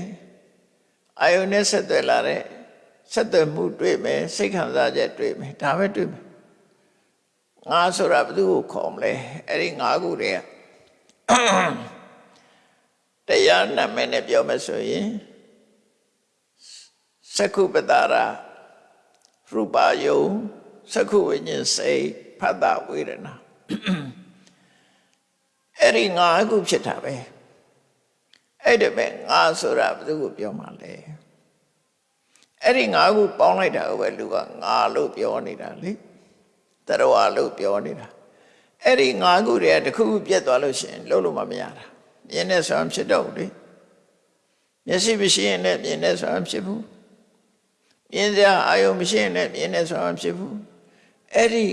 အာယုန်နဲ့ဆက်သွယ်လာတဲ့ဆက်သွယ်မှုတွေ့မယ်စိတ်ခံစားချက်တွေ့မယ်ဒါပဲတွေ့မယ်ငါဆိုတာဘယ်သူကိုခေါ်မလဲအဲ့ဒီငါးခုတည်းကတရားနာမည်နဲ့ပြောမယ်ဆိုရင် သက္ခုပတာရာရူပါယုံသက္ခုဝိညာဉ်စိတ်ဖတ်တာဝေဒနာအဲ့ဒီငါးခုဖြစ်တာပဲအဲ့ဒါပဲငါဆိုတာဘယ်သူကိုပြောမှလဲအဲ့ဒီငါးခုပေါင်းလိုက်တာပဲလူကငါလို့ပြောနေတာလေတရဝါလို့ပြောနေတာအဲ့ဒီငါးခုတည်းကတစ်ခုခုပြတ်သွားလို့ရှိရင်လုံးလို့မမရတာမြင်နေဆိုရင်ဖြစ်တော့လေမျက်စိမရှိရင်လည်းမြင်နေဆိုရင်ဖြစ်ဘူး မြင်စရာအာယုံမရှိရင်လည်းမြင်နေဆိုရင်ဖြစ်ဘူးအဲ့ဒီ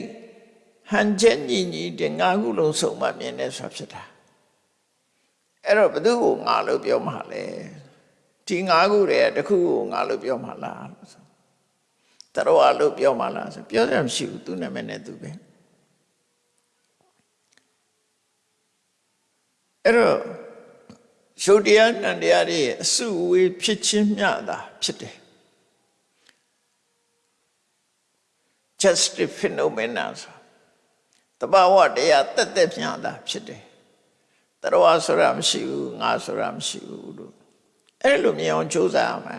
ဟန်ချက်ညီညီတဲ့ငါးခုလုံးစုံမှမြင်နေဆိုဖြစ်တာအဲ့တော့ဘယ်သူကိုငါလို့ပြောမှလဲဒီငါးခုတည်းကတစ်ခုကိုငါလို့ပြောမှလားလို့ဆိုတရဝလို့ပြောမှလားဆိုပြောရမရှိဘူးသူနာမည်နဲ့သူပဲအဲ့တော့ရှုပ်တရားနံတရားတွေအစုအဝေးဖြစ်ချင်းမျှတာဖြစ်တယ် just phenomena ဆိုတဘာဝတရားတက်တက်မျှတာဖြစ်တယ်တရဝဆိုတာမရှိဘူးငါဆိုတာမရှိဘူးလို့အဲ့လိုမြင်အောင်ကြိုးစားရမှာ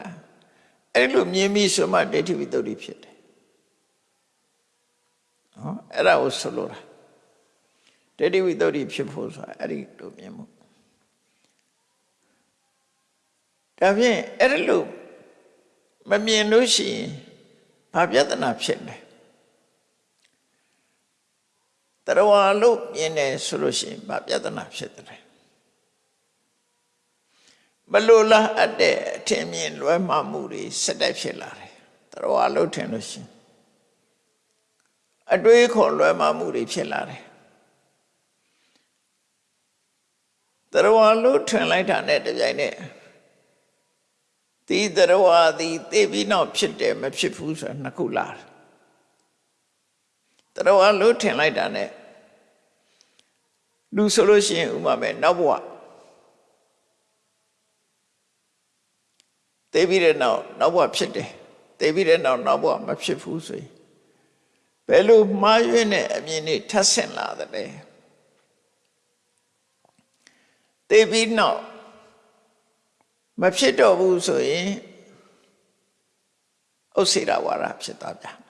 အဲ့လိုမြင်ပြီးဆိုမှဒိဋ္ဌိဝိတ္တုဖြစ်တယ်နော်အဲ့ဒါကိုဆိုလိုတာဒိဋ္ဌိဝိတ္တုဖြစ်ဖို့ဆိုတာအဲ့ဒီလိုမြင်မှုဒါဖြင့်အဲ့ဒီလိုမမြင်လို့ရှိရင်ဘာပြဿနာဖြစ်လဲ တရဝါလို့မြင်တယ်ဆိုလို့ရှိရင်ဘာပြဿနာဖြစ်တယ်ဘလို့လားအတဲ့အထင်မြင်လွဲမှားမှုတွေစက်တက်ဖြစ်လာတယ်တရဝါလို့ထင်လို့ရှိရင်အတွေးခေါ်လွဲမှားမှုတွေဖြစ်လာတယ်တရဝါလို့ထင်လိုက်တာနဲ့တပြိုင်နက်ဒီတရဝါဒီသိပြီးနောက်ဖြစ်တယ်မဖြစ်ဘူးဆိုတာနှစ်ခုလာ တယ်တရဝါလို့ထင်လိုက်တာနဲ့လူဆိုလို့ရှိရင်ဥမာမဲ့နောက်ဘဝသိပြီးတဲ့နောက်နောက်ဘဝဖြစ်တယ်သိပြီးတဲ့နောက်နောက်ဘဝမဖြစ်ဘူးဆိုရင်ဘယ်လိုမှားယွင်းတဲ့အမြင်တွေထပ်ဆင့်လာတယ်လဲသိပြီးနောက်မဖြစ်တော့ဘူးဆိုရင်ဥစ္စေရဝါဒဖြစ်သွားပြန်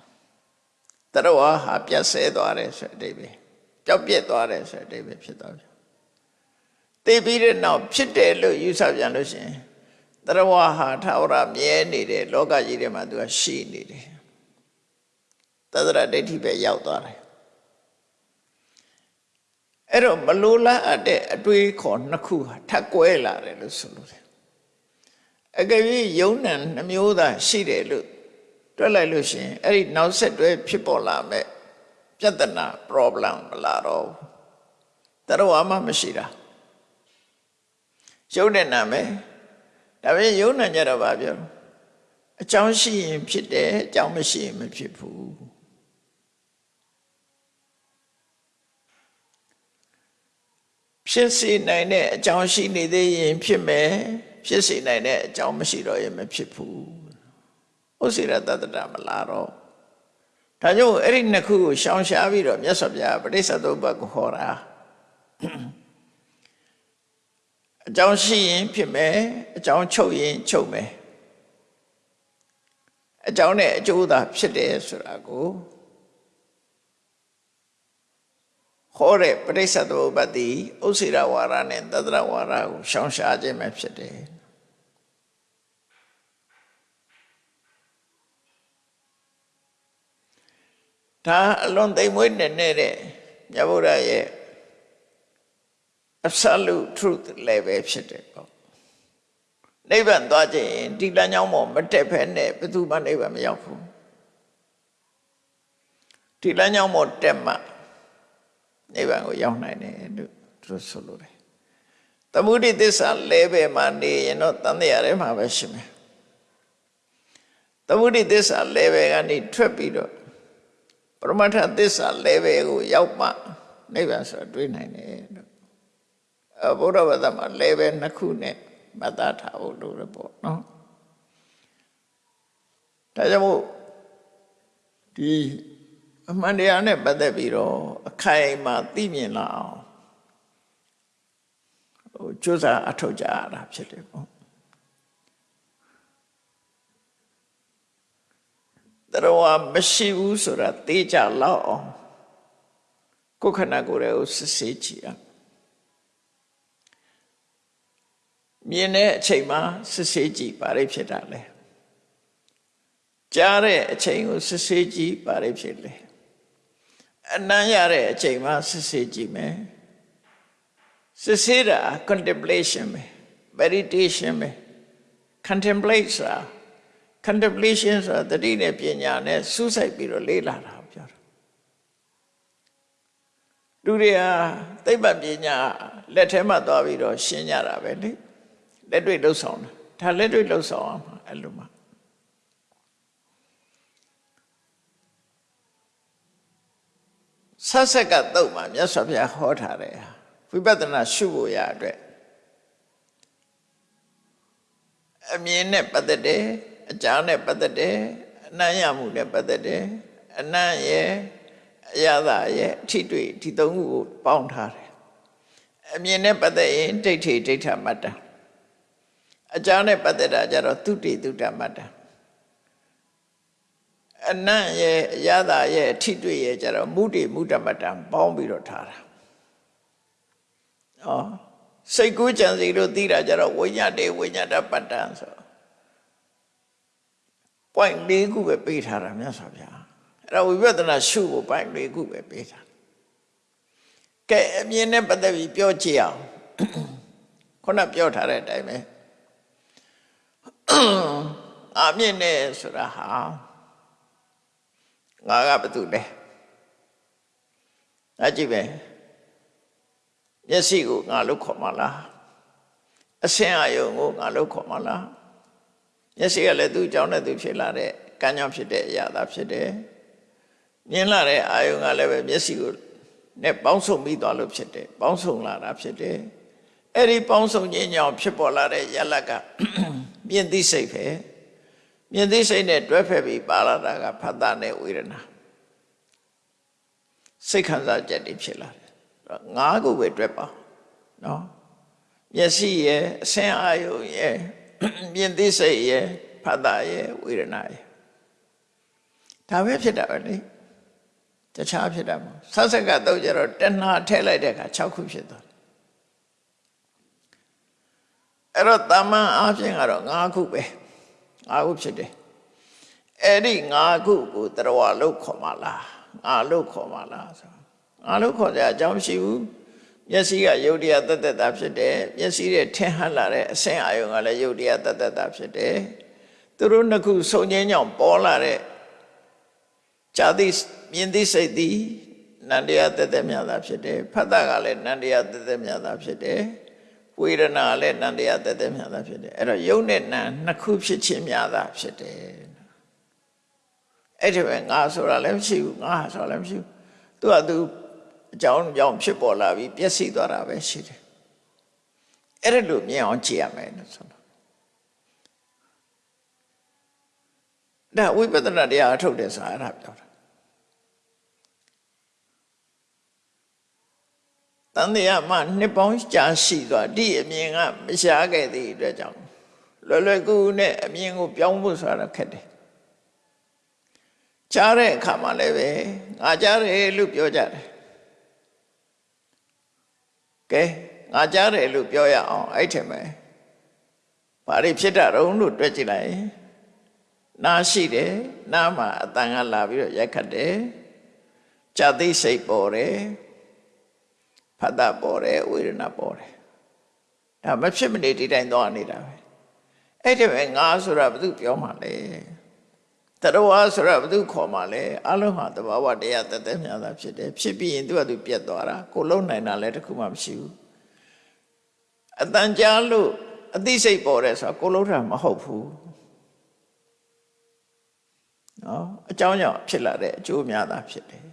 တရဝါဟာပြတ်ဆဲသွားတယ်ဆိုတဲ့အဓိပ္ပာယ်ပျောက်ပြက်သွားတယ်ဆိုတဲ့အဓိပ္ပာယ်ဖြစ်သွားပြန်သိပြီးတဲ့နောက်ဖြစ်တယ်လို့ယူဆပြန်လို့ရှိရင်တရဝါဟာထာဝရမြဲနေတယ်လောကကြီးထဲမှာသူကရှိနေတယ်သဒ္ဒရဒိဋ္ဌိပဲရောက်သွားတယ်အဲ့တော့မလိုလားအပ်တဲ့အတွေးခေါ်နှစ်ခုဟာထပ်ကွဲလာတယ်လို့ဆိုလို့တယ်အကယ်၍ယုံနံနှမျိုးသားရှိတယ်လို့ တွက်လိုက်လို့ရှိရင်အဲ့ဒီနောက်ဆက်တွဲဖြစ်ပေါ်လာမဲ့ပြဿနာ problem မလာတော့ဘူးတရားမှမရှိတာယုံတဲ့နာမယ်ဒါပေမဲ့ယုံနံကြတော့ဗာပြောအကြောင်းရှိရင်ဖြစ်တယ်အကြောင်းမရှိရင်မဖြစ်ဘူးဖြစ်စေနိုင်တဲ့အကြောင်းရှိနေသေးရင်ဖြစ်မယ်ဖြစ်စေနိုင်တဲ့အကြောင်းမရှိတော့ရင်မဖြစ်ဘူး ဥစ္စေရတတ္တမလာတော့ဒါကြောင့်အဲ့ဒီနှစ်ခုကိုရှောင်ရှားပြီးတော့မြတ်စွာဘုရားပဋိစ္စသုဘကိုဟောတာအကြောင်းရှိရင်ဖြစ်မယ်အကြောင်းချုပ်ရင်ချုပ်မယ်အကြောင်းနဲ့အကျိုးသာဖြစ်တယ်ဆိုတာကိုဟောတဲ့ပရိစ္ဆသုပ္ပတ္တိဥစ္စေရဝါဒနဲ့တတရဝါဒကိုရှောင်ရှားခြင်းပဲဖြစ်တယ် ဒါအလွန်သိမ်မွေးနေနေတဲ့မြတ်ဗုဒ္ဓရဲ့ absolute truth လည်းပဲဖြစ်တယ်ပေါ့နိဗ္ဗာန်သွားခြင်းဒီလမ်းကြောင်းပေါ်မတက်ဖဲနဲ့ဘယ်သူမှနိဗ္ဗာန်မရောက်ဘူးဒီလမ်းကြောင်းပေါ်တက်မှနိဗ္ဗာန်ကိုရောက်နိုင်တယ်လို့သူဆိုလိုတယ်သမုဒိသစ္စာလဲပဲမှာနေရင်တော့တန်တရားထဲမှာပဲရှိမယ်သမုဒိသစ္စာလဲပဲကနေထွက်ပြီးတော့ ပရမတ္ထသစ္စာလဲပဲကိုရောက်မှနိဗ္ဗာန်ဆိုတွေးနိုင်တယ်လို့အဘုရားဘာသာမှာလဲပဲနှစ်ခုနဲ့မသားထားဖို့လိုရပေါ့နော်ဒါကြောင့်မို့ဒီအမှန်တရားနဲ့ပတ်သက်ပြီးတော့အခိုင်အမာသိမြင်လာအောင်ဟိုကြိုးစားအထောက်ကြရတာဖြစ်တယ်ပေါ့ တရားမရှိဘူးဆိုတာသိကြလောက်အောင်ကိုယ်ခန္ဓာကိုယ်ရဲ့စစ်ဆေးကြည့်ရမြင်တဲ့အချိန်မှာစစ်ဆေးကြည့်ပါလိဖြစ်တာလဲကြားတဲ့အချိန်ကိုစစ်ဆေးကြည့်ပါလိဖြစ်လဲအနမ်းရတဲ့အချိန်မှာစစ်ဆေးကြည့်မယ်စစ်ဆေးတာ contemplation ပဲ meditation ပဲ contemplate ဆိုတာ contemplation ဆိုတာတတိနဲ့ပညာနဲ့စူးစိုက်ပြီးတော့လေ့လာတာပြောတာလူတွေဟာသိပ္ပံပညာလက်ထဲမှာသွားပြီးတော့ရှင်းကြတာပဲလေလက်တွေ့လှုပ်ဆောင်တာဒါလက်တွေ့လှုပ်ဆောင်အောင်အဲ့လိုမှဆက်ဆက်ကတုတ်မှာမြတ်စွာဘုရားဟောထားတယ်ဝိပဿနာရှုဖို့ရအတွက်အမြင်နဲ့ပတ်သက်တယ် အကြားနဲ့ပတ်သက်တယ်အနံ့ရမှုနဲ့ပတ်သက်တယ်အနံ့ရဲ့အရသာရဲ့အထိတွေ့ဒီသုံးခုကိုပေါင်းထားတယ်အမြင်နဲ့ပတ်သက်ရင်ဒိဋ္ဌိဒိဋ္ဌမတ္တအကြားနဲ့ပတ်သက်တာကြတော့သုတိသုတမတ္တအနံ့ရဲ့အရသာရဲ့အထိတွေ့ရဲ့ကြတော့မုဒိမုဒ္ဒမတ္တပေါင်းပြီးတော့ထားတာဩစိတ်ကူးကြံစီလို့သိတာကြတော့ဝိညာတေဝိညာတပတ္တဆို point ၄ခုပဲပေးထားတာမြတ်စွာဘုရားအဲ့ဒါဝိပဿနာရှုဖို့ point ၄ခုပဲပေးထားကဲအမြင်နဲ့ပတ်သက်ပြီးပြောကြည့်အောင်ခုနပြောထားတဲ့အတိုင်းပဲအမြင်နဲ့ဆိုတာဟာငါကဘာတူလဲအကြည့်ပဲမျက်စိကိုငါလို့ခေါ်မလားအဆင်းအယုံကိုငါလို့ခေါ်မလား မျက်စိကလည်းသူ့အကြောင်းနဲ့သူဖြစ်လာတဲ့ကံကြောင့်ဖြစ်တဲ့အရာသာဖြစ်တယ်မြင်လာတဲ့အာယုံကလည်းပဲမျက်စိကိုနဲ့ပေါင်းစုံပြီးသွားလို့ဖြစ်တယ်ပေါင်းစုံလာတာဖြစ်တယ်အဲ့ဒီပေါင်းစုံခြင်းကြောင့်ဖြစ်ပေါ်လာတဲ့ယလကမြင်သိစိတ်ပဲမြင်သိစိတ်နဲ့တွဲဖက်ပြီးပါလာတာကဖတ်တာနဲ့ဝေဒနာစိတ်ခံစားချက်တွေဖြစ်လာတယ်ငါးခုပဲတွဲပါနော်မျက်စိရဲ့အဆင်းအာယုံရဲ့ မြင်သိစိတ်ရဲ့ဖတ်တာရဲ့ဝေဒနာရဲ့ဒါပဲဖြစ်တာပဲလေတခြားဖြစ်တာမဟုတ်ဆက်ဆက်ကတော့ကြတော့တဏှာထည့်လိုက်တဲ့အခါ6ခုဖြစ်သွားတယ်အဲ့တော့တမန်အားဖြင့်ကတော့5ခုပဲ5ခုဖြစ်တယ်အဲ့ဒီ5ခုကိုတရဝလို့ခေါ်မှလားငါလို့ခေါ်မှလားဆိုငါလို့ခေါ်ကြအကြောင်းရှိဘူး မျက်စိကယုတ်တရားတတ်တတ်တာဖြစ်တယ်မျက်စိရဲ့ထင်ဟပ်လာတဲ့အဆင်းအာယုံကလည်းယုတ်တရားတတ်တတ်တာဖြစ်တယ်သူတို့နှစ်ခုစုံငင်းကြောင့်ပေါ်လာတဲ့ဇာတိမြင်သိစိတ်သည်နန္တရားတတ်တတ်မြတ်တာဖြစ်တယ်ဖတ်တာကလည်းနန္တရားတတ်တတ်မြတ်တာဖြစ်တယ်ဝေဒနာကလည်းနန္တရားတတ်တတ်မြတ်တာဖြစ်တယ်အဲ့တော့ယုတ်နဲ့နံနှစ်ခုဖြစ်ခြင်းမြတ်တာဖြစ်တယ်အဲ့ဒီပဲငါဆိုတာလည်းမရှိဘူးငါဆိုတာလည်းမရှိဘူးသူကသူ အကြောင်းကြောင့်ဖြစ်ပေါ်လာပြီးပျက်စီးသွားတာပဲရှိတယ်အဲ့ဒါလိုမြင်အောင်ကြည့်ရမယ်လို့ဆိုတော့ဒါဝိပဿနာတရားအထုတ်တယ်ဆိုတာအဲ့ဒါပြောတာတန်တရားမှနှစ်ပေါင်းကြာရှိသွားဒီအမြင်ကမရှားခဲ့သည့်အတွက်ကြောင့်လွယ်လွယ်ကူကူနဲ့အမြင်ကိုပြောင်းဖို့ဆိုတာခက်တယ်ကြားတဲ့အခါမှာလည်းပဲငါကြားတယ်လို့ပြောကြတယ် ကဲငါကြားတယ်လို့ပြောရအောင်အဲ့ထင်မယ်ဘာတွေဖြစ်တာတုံးလို့တွက်ကြည့်လိုက်နားရှိတယ်နားမှာအတန်ကလာပြီးတော့ရိုက်ခတ်တယ်ကြသိစိတ်ပေါ်တယ်ဖတ်တာပေါ်တယ်ဝေဒနာပေါ်တယ်ဒါမဖြစ်မနေဒီတိုင်းသွားနေတာပဲအဲ့ဒီပဲငါဆိုတာဘာသူပြောမှလဲ တရဝါဆိုတာဘာသူခေါ်မှလဲအလုံးဟာတဘာဝတရားတသက်မြတ်တာဖြစ်တယ်ဖြစ်ပြီးရင်သူကသူပြတ်သွားတာကိုလုံးနိုင်တာလည်းတခုမှမရှိဘူးအတန်ကြားလို့အသိစိတ်ပေါ်တယ်ဆိုတာကိုလုံးတာမဟုတ်ဘူးနော်အကြောင်းကြောင့်ဖြစ်လာတဲ့အကျိုးများတာဖြစ်တယ်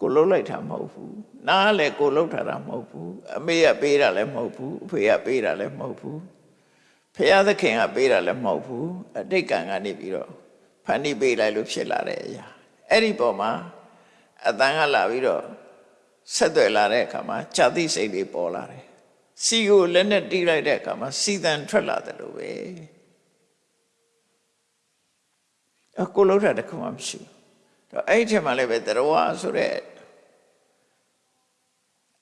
ကိုလုံးလိုက်တာမဟုတ်ဘူးနားလည်းကိုလုံးထားတာမဟုတ်ဘူးအမေကပေးတာလည်းမဟုတ်ဘူးအဖေကပေးတာလည်းမဟုတ်ဘူးဖခင်သခင်ကပေးတာလည်းမဟုတ်ဘူးအတိတ်ကံကနေပြီးတော့ ဖန်တီးပေးလိုက်လို့ဖြစ်လာတဲ့အရာအဲ့ဒီပုံမှာအတန်ကလာပြီးတော့ဆက်သွယ်လာတဲ့အခါမှာဇာတိစိတ်တွေပေါ်လာတယ်စီကိုလက်နဲ့တီးလိုက်တဲ့အခါမှာစီတန်ထွက်လာတယ်လို့ပဲအကိုလုံးတာတခုမှမရှိဘူးတော့အဲ့ဒီထဲမှာလည်းပဲတရဝဆိုတဲ့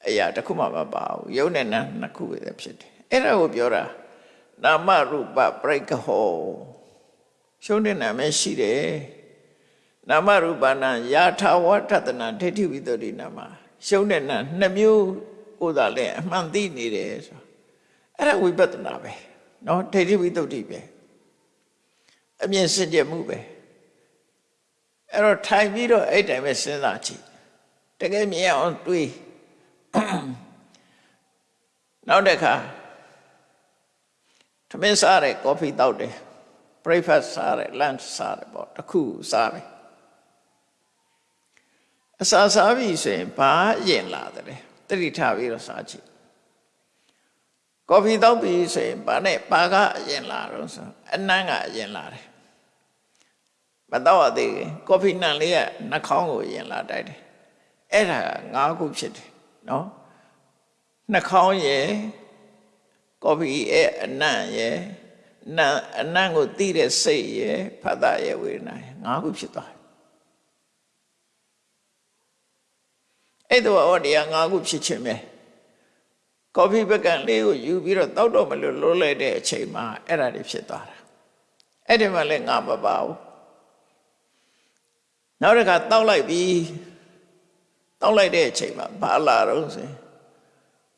အရာတခုမှမပါဘူးယုံနဲ့နာနှစ်ခုပဲဖြစ်တယ်အဲ့ဒါကိုပြောတာနာမရူပပရိက္ခဟော ရှုံးတဲ့နာမည်ရှိတယ်နာမရူပနာယာထာဝတ္တနာဒိဋ္ဌိဝိတ္တိနာမရှုံးတဲ့နာနှစ်မျိုးကိုသာလဲအမှန်သိနေတယ်ဆိုအဲ့ဒါဝိပဿနာပဲเนาะဒိဋ္ဌိဝိတ္တိပဲအမြင်စင်ကြယ်မှုပဲအဲ့တော့ထိုင်ပြီးတော့အဲ့တိုင်ပဲစဉ်းစားကြည့်တကယ်မြင်အောင်တွေးနောက်တစ်ခါသမင်းစားတယ်ကော်ဖီတောက်တယ် breakfast စားတယ် lunch စားတယ်ပေါ့တခုစားတယ်အစာစားပြီဆိုရင်ဘာရင်လာတယ်တတိထားပြီးတော့စားကြည့်ကော်ဖီတောက်ပြီဆိုရင်ဘာနဲ့ဘာကအရင်လာတော့ဆိုအနံ့ကအရင်လာတယ်မတော့ရသေးဘူးကော်ဖီနှံလေးကနှာခေါင်းကိုရင်လာတိုက်တယ်အဲ့ဒါငါးခုဖြစ်တယ်နော်နှာခေါင်းရယ်ကော်ဖီရဲ့အနံ့ရယ် နံအနံ့ကိုတိတဲ့စိတ်ရယ်ဖတ်တာရယ်ဝေဒနာရယ်ငါးခုဖြစ်သွားတယ်အဲ့တော့ဟောတရားငါးခုဖြစ်ခြင်းပဲကော်ဖီပကံလေးကိုယူပြီးတော့တောက်တော့မလို့လွတ်လိုက်တဲ့အချိန်မှာအဲ့ဒါတွေဖြစ်သွားတာအဲ့ဒီမှာလည်းငါမပါဘူးနောက်တစ်ခါတောက်လိုက်ပြီးတောက်လိုက်တဲ့အချိန်မှာဘာလာတော့ဆိုရင်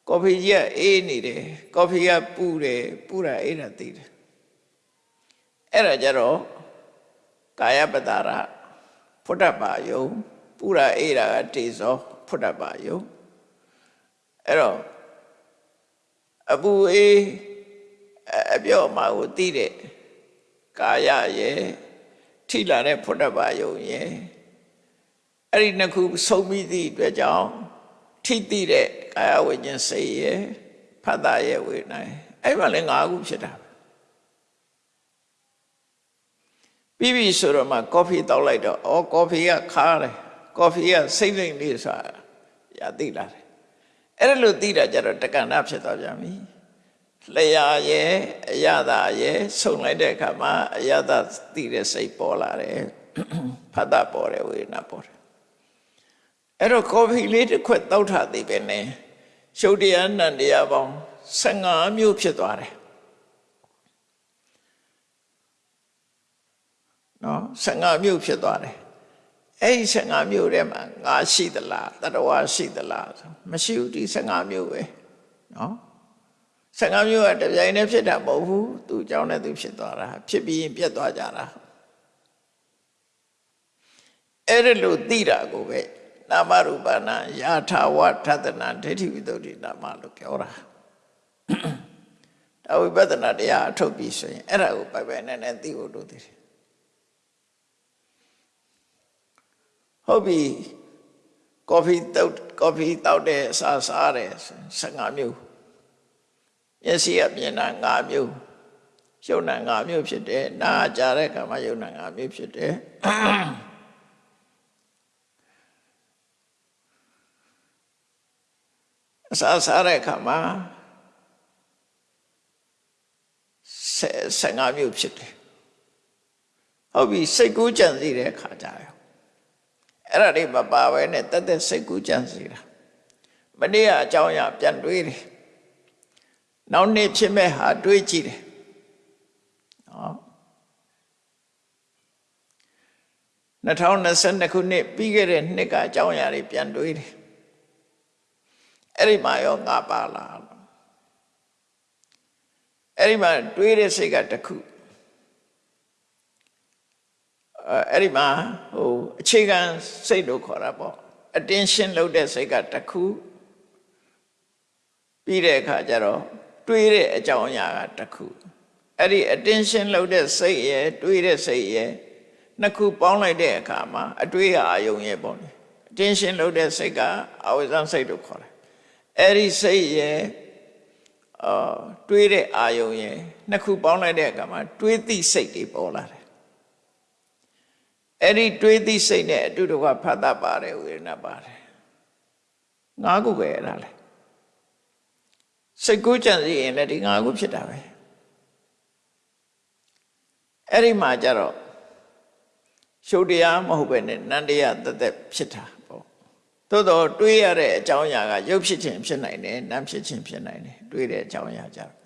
ကော်ဖီကြီးကအေးနေတယ်ကော်ဖီကပူတယ်ပူတာအေးတာသိတယ် အဲ့ဒါကြတော့ကာယပတ္တာရဖုဒ္ဓပါယုံပူတာအေးတာကတေဇောဖုဒ္ဓပါယုံအဲ့တော့အပူအေးအပြော့မှာကိုသိတဲ့ကာယရဲ့ထိလာတဲ့ဖုဒ္ဓဘာယုံရဲ့အဲ့ဒီနှစ်ခုဆုံးပြီးသည့်အတွက်ကြောင့်ထိတိတဲ့ကာယဝိညာဉ်စိတ်ရဲ့ဖတ်တာရဲ့ဝေဒနာအဲ့မှာလည်း၅ခုဖြစ်တာပြီး ပြီဆိုတော့မှကော်ဖီတောက်လိုက်တော့အော်ကော်ဖီကခါတယ်ကော်ဖီကစိတ်လိမ်လေးဆိုတာရသိလာတယ်အဲ့ဒါလို့သိတာကြတော့တက္ကနာဖြစ်သွားပြန်ပြီလျာရဲ့အယတာရဲ့ဆုံလိုက်တဲ့အခါမှာအယတာသိတဲ့စိတ်ပေါ်လာတယ်ဖတ်တာပေါ်တယ်ဝေဒနာပေါ်တယ်အဲ့တော့ကော်ဖီလေးတစ်ခွက်တောက်ထားသေးပဲနဲ့ရှုပ်တရားနံတရားပေါင်း15မျိုးဖြစ်သွားတယ် နော်15မျိုးဖြစ်သွားတယ်အဲ့ဒီ15မျိုးထဲမှာငါရှိသလားတတဝါရှိသလားဆိုမရှိဘူးဒီ15မျိုးပဲနော်15မျိုးကတပြိုင်တည်းဖြစ်တာမဟုတ်ဘူးသူအကြောင်းနဲ့သူဖြစ်သွားတာဖြစ်ပြီးရင်ပြတ်သွားကြတာအဲ့ဒါလို့သိတာကိုပဲနာမရူပနာယာထာဝထသနာဒိဋ္ဌိဝိတ္တုနာမလို့ပြောတာဒါဝိပဿနာတရားအထုတ်ပြီးဆိုရင်အဲ့ဒါကိုပိုက်ပိုက်နဲ့နဲ့သိဖို့လိုသေးတယ် ဟုတ်ပြီကော်ဖီတောက်ကော်ဖီတောက်တဲ့အစားစားတယ်15မျိုးမျက်စိကမြင်တာ5မျိုးရုပ်နာ5မျိုးဖြစ်တယ်နားကြားတဲ့အခါမှာရုပ်နာ5မျိုးဖြစ်တယ်အစားစားတဲ့အခါမှာ15မျိုးဖြစ်တယ်ဟုတ်ပြီစိတ်ကူးကြံစည်တဲ့အခါကြရော အဲ့ဒါတွေမပါဘဲနဲ့တက်တက်စိတ်ကူးကြံစည်တာမနေ့ကအကြောင်းအရာပြန်တွေးတယ်နောက်နေ့ဖြစ်မဲ့ဟာတွေးကြည့်တယ်နော်2022ခုနှစ်ပြီးခဲ့တဲ့နှစ်ကအကြောင်းအရာတွေပြန်တွေးတယ်အဲ့ဒီမှာရောငါပါလားအဲ့ဒီမှာတွေးတဲ့စိတ်ကတစ်ခု အဲ့ဒီမှာဟိုအခြေခံစိတ်လို့ခေါ်တာပေါ့ attention လုပ်တဲ့စိတ်ကတစ်ခုပြီးတဲ့အခါကျတော့တွေးတဲ့အကြောင်းအရာကတစ်ခုအဲ့ဒီ attention လုပ်တဲ့စိတ်ရဲ့တွေးတဲ့စိတ်ရဲ့နှစ်ခုပေါင်းလိုက်တဲ့အခါမှာအတွေးအာယုံရဲ့ပေါ့လေ attention လုပ်တဲ့စိတ်ကအဝိဇ္ဇံစိတ်လို့ခေါ်တယ်အဲ့ဒီစိတ်ရဲ့အာတွေးတဲ့အာယုံရဲ့နှစ်ခုပေါင်းလိုက်တဲ့အခါမှာတွေးသည့်စိတ်တွေပေါ်လာတယ် အဲ့ဒီတွေးသည့်စိတ်နဲ့အတူတကွဖတ်တတ်ပါတယ်ဝေဒနာပါတယ်ငါးခုပဲအဲ့ဒါလေစိတ်ကူးကြံစီရင်လည်းဒီငါးခုဖြစ်တာပဲအဲ့ဒီမှာကြတော့ရှုပ်တရားမဟုတ်ပဲနဲ့နန္တရားတသက်ဖြစ်တာပေါ့သို့တော့တွေးရတဲ့အကြောင်းအရာကရုပ်ဖြစ်ခြင်းဖြစ်နိုင်တယ်နာမ်ဖြစ်ခြင်းဖြစ်နိုင်တယ်တွေးတဲ့အကြောင်းအရာကြတော့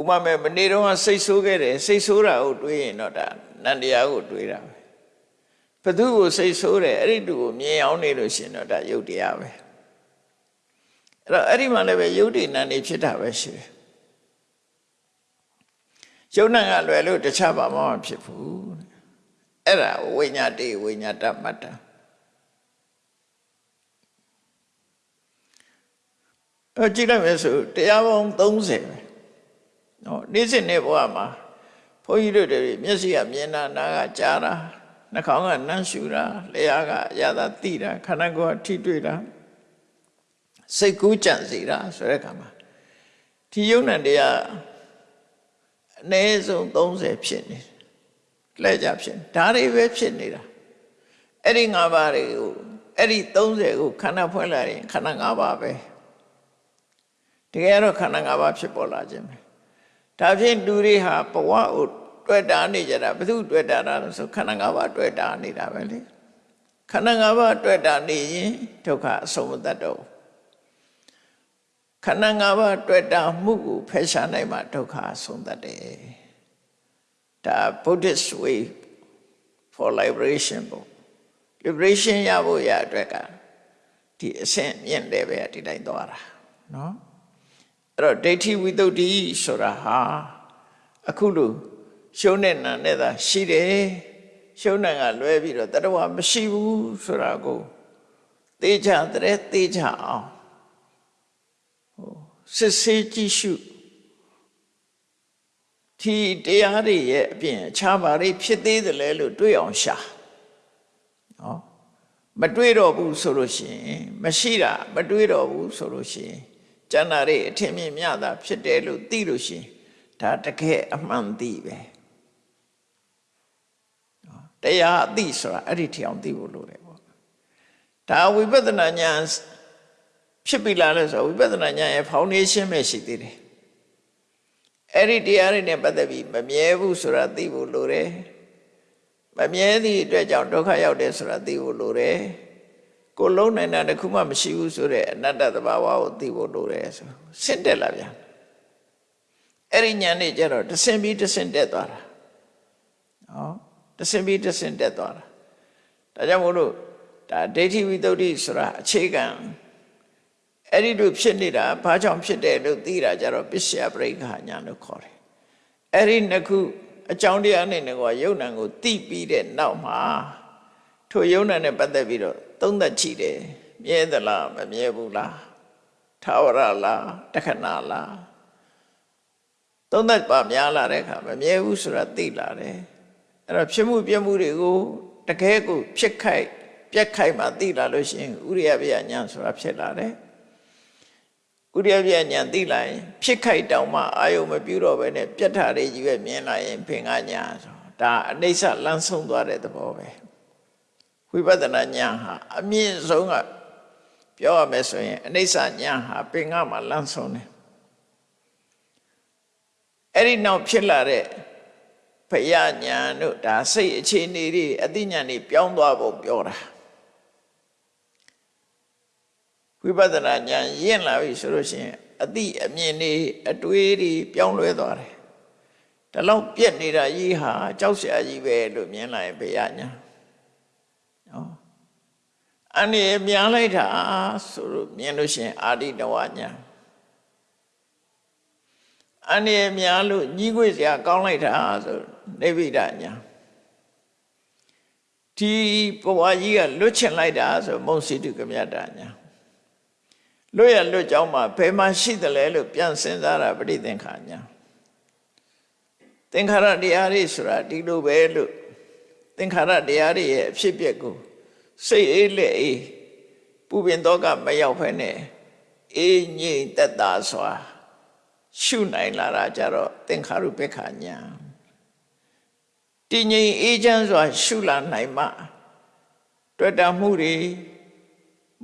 ဥပမာမနေ့တုန်းကစိတ်ဆိုးခဲ့တယ်စိတ်ဆိုးတာကိုတွေးရင်တော့ဒါနန္တရားကိုတွေးတာပဲဘသူကိုစိတ်ဆိုးတယ်အဲ့ဒီတူကိုမြင်အောင်နေလို့ရှင်တော့ဒါယုတ်တရားပဲအဲ့တော့အဲ့ဒီမှာလည်းပဲယုတ်တိနန္ဒီဖြစ်တာပဲရှိတယ်ယုတ်နံကလွယ်လို့တခြားဘာမှမဖြစ်ဘူးအဲ့ဒါဝိညာတိဝိညာတမတ္တအကြည့်လိုက်မယ်ဆိုတရားပေါင်း30ပဲ နော်နေ့စဉ်နေ့ဘဝမှာဘုန်းကြီးတို့တွေမျက်စိကမြင်တာနားကကြားတာနှာခေါင်းကနမ်းရှူတာလျှာကအရသာသိတာခန္ဓာကိုယ်ကထိတွေ့တာစိတ်ကူးကြံစီတာဆိုတဲ့အခါမှာဒီယုံနဲ့တရားအနည်းဆုံး30ဖြစ်နေလက်ကြဖြစ်ဒါတွေပဲဖြစ်နေတာအဲ့ဒီ၅ပါးတွေကိုအဲ့ဒီ30ကိုခန္ဓာဖွင့်လိုက်ရင်ခန္ဓာ၅ပါးပဲတကယ်တော့ခန္ဓာ၅ပါးဖြစ်ပေါ်လာခြင်းပဲ ဒါဖြင့်လူတွေဟာဘဝကိုတွေ့တာနေကြတာဘသူတွေ့တာလဲဆိုခန္ဓာ၅ပါးတွေ့တာနေတာပဲလေခန္ဓာ၅ပါးတွေ့တာနေရင်ဒုက္ခအဆုံးမတတ်တော့ခန္ဓာ၅ပါးတွေ့တာမှုကိုဖယ်ရှားနိုင်မှဒုက္ခအဆုံးတတ်တယ်ဒါ Buddhist way for liberation ပေါ့ liberation ရဖို့ရအတွက်ကဒီအဆင့်မြင့် level ကဒီတိုင်းသွားတာနော် အဲ့တော့ဒိဋ္ဌိဝိတ္တုဆိုတာဟာအခုလို့ရှုံးတဲ့နာနဲ့သာရှိတယ်ရှုံးတဲ့ကလွဲပြီးတော့တတဝမရှိဘူးဆိုတာကိုသေချာတဲ့သေချာအောင်ဟိုစစ်ဆေးကြည့်ရှုဒီတရားတွေရဲ့အပြင်အခြားဘာတွေဖြစ်သေးတယ်လဲလို့တွေးအောင်ရှာနော်မတွေးတော့ဘူးဆိုလို့ရှိရင်မရှိတာမတွေးတော့ဘူးဆိုလို့ရှိရင် ကျန်တာတွေအထင်မြင်မြတာဖြစ်တယ်လို့သိလို့ရှိရင်ဒါတကယ်အမှန်သိပဲတရားအသိဆိုတာအဲ့ဒီထအောင်သိဖို့လိုတယ်ပေါ့ဒါဝိပဿနာဉာဏ်ဖြစ်ပြီလားလဲဆိုဝိပဿနာဉာဏ်ရဲ့ foundation ပဲရှိသေးတယ်အဲ့ဒီတရားတွေနဲ့ပတ်သက်ပြီးမမြဲဘူးဆိုတာသိဖို့လိုတယ်မမြဲသည့်အတွက်ကြောင့်ဒုက္ခရောက်တယ်ဆိုတာသိဖို့လိုတယ် ကိုလုံးနိုင်တာတခုမှမရှိဘူးဆိုတဲ့အနတ္တသဘာဝကိုသိဖို့လိုတယ်ဆိုဆင့်တက်လာပြန်အဲ့ဒီညာနဲ့ကျတော့တဆင်ပြီးတဆင်တက်သွားတာနော်တဆင်ပြီးတဆင်တက်သွားတာဒါကြောင့်မို့လို့ဒါဒိဋ္ဌိဝိတ္တုဆိုတာအခြေခံအဲ့ဒီလိုဖြစ်နေတာဘာကြောင့်ဖြစ်တယ်လို့သိတာကြတော့ပစ္စယပရိက္ခညာလို့ခေါ်တယ်အဲ့ဒီနှစ်ခုအကြောင်းတရားနဲ့ကယုံနံကိုသိပြီးတဲ့နောက်မှာထိုယုံနံနဲ့ပတ်သက်ပြီးတော့ သုံးသက်ကြည့်တယ်မြဲသလားမမြဲဘူးလားထာဝရလားတခဏလားသုံးသက်ပါများလာတဲ့အခါမမြဲဘူးဆိုတာသိလာတယ်အဲ့တော့ဖြစ်မှုပြမှုတွေကိုတကယ်ကိုဖြစ်ခိုက်ပြက်ခိုက်မှသိလာလို့ရှိရင်ဥရိယပြညာဆိုတာဖြစ်လာတယ်ဥရိယပြညာသိလာရင်ဖြစ်ခိုက်တောင်မှအာယုံမပြုတော့ဘဲနဲ့ပြက်ထာတွေကြီးပဲမြင်လာရင်ဖင်ကညာဆိုဒါအနိစ္စလန်းဆုံးသွားတဲ့သဘောပဲ ဝိပဿနာညာဟာအမြင့်ဆုံးကပြောရမယ်ဆိုရင်အနိစ္စညာဟာပင်ကမှာလန်းဆုံးတယ်အဲ့ဒီနောက်ဖြစ်လာတဲ့ဖယညာတို့ဒါစိတ်အခြေအနေတွေအသိဉာဏ်တွေပြောင်းသွားဖို့ပြောတာဝိပဿနာဉာဏ်ရင့်လာပြီဆိုလို့ရှိရင်အသိအမြင်တွေအတွေးတွေပြောင်းလဲသွားတယ်ဒါလောက်ပြက်နေတာကြီးဟာကြောက်စရာကြီးပဲလို့မြင်လာရင်ဘုရားညာနော် အနေမြန်လိုက်တာဆိုလို့မြင်လို့ရှိရင်အာရိတဝညာအနေမြန်လို့ညီးခွေစရာကောင်းလိုက်တာဆိုနေဗိဒညာဒီဘဝကြီးကလွတ်ချင်လိုက်တာဆိုမုံစီတုကမြတ်တာညာလွတ်ရလွတ်ကြောင်းမှာဘယ်မှာရှိတယ်လဲလို့ပြန်စဉ်းစားတာပဋိသင်္ခါညာသင်္ခါရတရားတွေဆိုတာဒီလိုပဲလို့သင်္ခါရတရားတွေရဲ့အဖြစ်အပျက်ကို စိတ်အေးလက်အေးပူပင်တော့ကမရောက်ဖ ೇನೆ အေးငြိမ်သက်သာစွာ ရှုနိုင်လာတာကြတော့သင်္ခါရုပ္ပခာညာတည်ငြိမ်အေးချမ်းစွာ ရှုလာနိုင်မှတွေ့တာမှုတွေ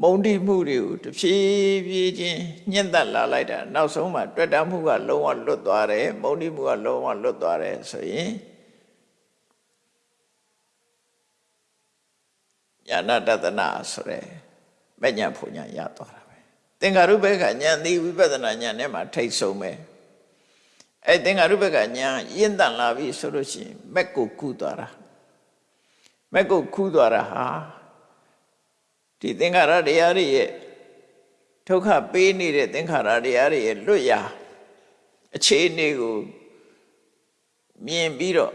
မုံတိမှုတွေကိုတဖြည်းဖြည်းချင်းညှင့်သက်လာလိုက်တာနောက်ဆုံးမှတွေ့တာမှုကလုံးဝလွတ်သွားတယ်မုံတိမှုကလုံးဝလွတ်သွားတယ်ဆိုရင် ညာနာတတနာဆိုရဲမညာဖုန်ညာရသွားတာပဲသင်္ခါရုပ္ပကညာသည်ဝိပဿနာညာနဲ့မှထိတ်ဆုံးပဲအဲသင်္ခါရုပ္ပကညာရင့်တန်လာပြီဆိုလို့ရှိရင်မက်ကိုကူးသွားတာမက်ကိုကူးသွားတာဟာဒီသင်္ခါရတရားတွေရဲ့ဒုက္ခပေးနေတဲ့သင်္ခါရတရားတွေရဲ့လွတ်ရာအခြေအနေကိုမြင်ပြီးတော့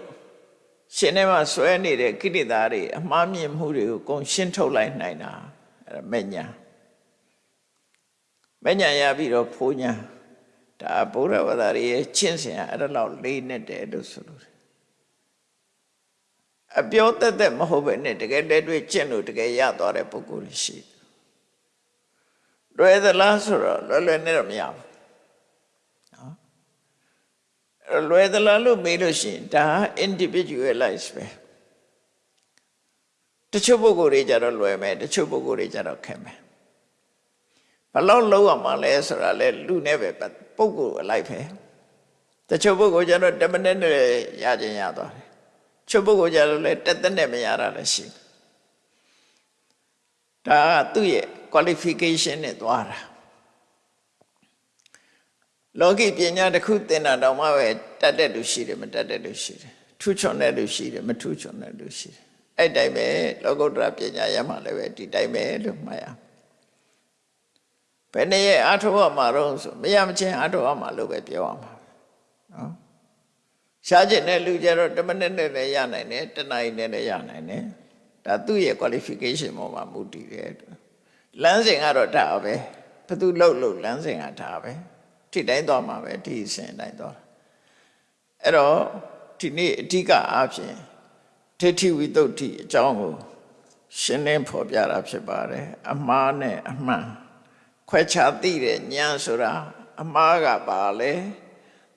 ရှင်ထဲမှာဆွဲနေတဲ့ကိဋ္တာတွေအမှားမြင်မှုတွေကိုကုန်ရှင်းထုတ်လိုက်နိုင်တာအဲမညာမညာရပြီးတော့ဖိုးညာဒါဗုဒ္ဓဘာသာရဲ့ချင်းစင်အဲ့ဒါလောက်လေးနဲ့တယ်လို့ဆိုလို့အပြောတက်တက်မဟုတ်ပဲနဲ့တကယ်လက်တွေ့ကျင့်လို့တကယ်ရသွားတဲ့ပုဂ္ဂိုလ်ရှိတယ်လွယ်သလားဆိုတော့လွယ်လွယ်နဲ့တော့မရဘူးနော် လွယ်သလားလို့မေးလို့ရှိရင်ဒါ individualize ပဲတချို့ပုဂ္ဂိုလ်တွေကြတော့လွယ်မယ်တချို့ပုဂ္ဂိုလ်တွေကြတော့ခက်မယ်ဘလောက်လုံးရမှာလဲဆိုတာလဲလူနဲ့ပဲပုဂ္ဂိုလ်အလိုက်ပဲတချို့ပုဂ္ဂိုလ်ကြတော့10မိနစ်နဲ့ရခြင်းရသွားတယ်ချို့ပုဂ္ဂိုလ်ကြတော့လဲတက်တက်နဲ့မရတာလည်းရှိဒါကသူ့ရဲ့ qualification နဲ့သွားတာ လောကီပညာတစ်ခုသင်တာတောင်မှပဲတတ်တဲ့လူရှိတယ်မတတ်တဲ့လူရှိတယ်ထူးချွန်တဲ့လူရှိတယ်မထူးချွန်တဲ့လူရှိတယ်အဲ့တိုင်းပဲလောကုတ္တရာပညာရမှလည်းပဲဒီတိုင်းပဲလို့မှတ်ရဘယ်နဲ့ရဲ့အာထုဝမှာတော့ဆိုမရမချင်းအာထုဝမှာလို့ပဲပြောရမှာနော်ရှားကျင်တဲ့လူကြတော့10မိနစ်နဲ့လည်းရနိုင်တယ်တနာရီနဲ့လည်းရနိုင်တယ်ဒါသူ့ရဲ့ qualification ပေါ်မှာမူတည်တယ်လမ်းစဉ်ကတော့ဒါပဲဘသူလှုပ်လို့လမ်းစဉ်ကဒါပဲ ထိတိုင်းသွားမှာပဲဒီအစဉ်တိုင်းသွားအဲ့တော့ဒီနေ့အဓိကအားဖြင့်ဒိဋ္ဌိဝိတ္တုအကြောင်းကိုရှင်းလင်းဖော်ပြတာဖြစ်ပါတယ်အမှားနဲ့အမှန်ခွဲခြားသိတဲ့ဉာဏ်ဆိုတာအမှားကပါလေ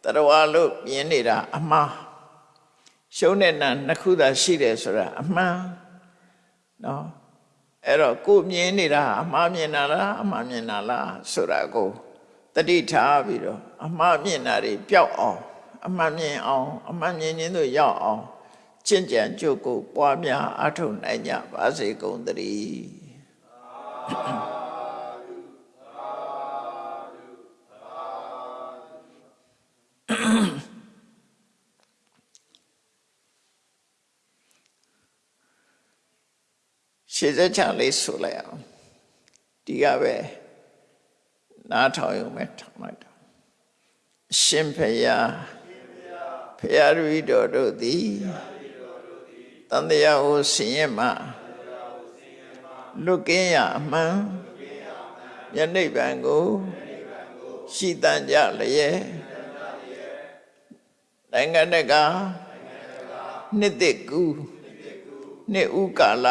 တရဝလို့မြင်နေတာအမှားရှုံးတဲ့နာနှစ်ခုသာရှိတယ်ဆိုတာအမှန်နော်အဲ့တော့ကိုမြင်နေတာအမှားမြင်တာလားအမှားမြင်တာလားဆိုတာကို တတိထားပြီးတော့အမှားမြင်တာတွေပျောက်အောင် အမှန်မြင်အောင် အမှန်မြင်ခြင်းတို့ရောက်အောင်ကျင့်ကြံကြုတ်ကိုပွားများအထုံနိုင်ကြပါစေကုန်သတည်းရှေ့ဆက်ချလေးဆိုလိုက်အောင်ဒီကပဲ နားထောင်ရုံပဲထောင်လိုက်တော့အရှင်ဖယားဖယားရီတော်တို့သည်တန်တရားကိုဆင်ရင်မှလွတ်ကင်းရအမှန်ယနေ့ဗံကိုရှိတန်ကြလျက်နိုင်ငံတကာနှစ်သက်ကူနှစ်ဥကာလ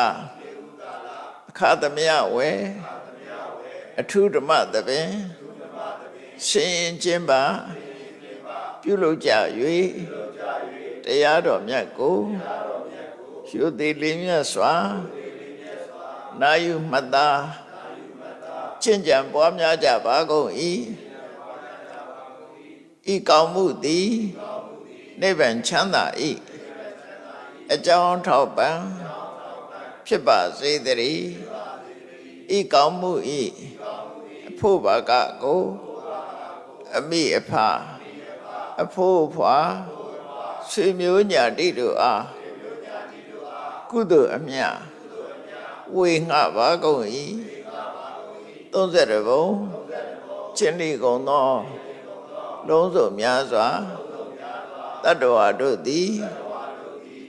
အခါသမယဝဲ အထုဓမ္မသဘင်ရှင်ရင်ချင်းပါပြုလုပ်ကြ၍တရားတော်မြတ်ကိုရှုသည်လေးမြတ်စွာနာယူမှတ်သားကျင့်ကြံပွားများကြပါကုန်၏ဤကောင်းမှုသည်နိဗ္ဗာန်ချမ်းသာ၏အကြောင်းထောက်ပံ့ဖြစ်ပါစေတည်း ဤကောင်းမှု၏အဖို့ဘာကကိုအမိအဖအဖို့ဖွာဆွေမျိုးညာတိတို့အားကုသိုလ်အမြတ်ဝေငှပါကုန်၏30ဘုံကျင့်လိကုန်သော လုံးစုံများစွာတတ္တဝါတို့သည်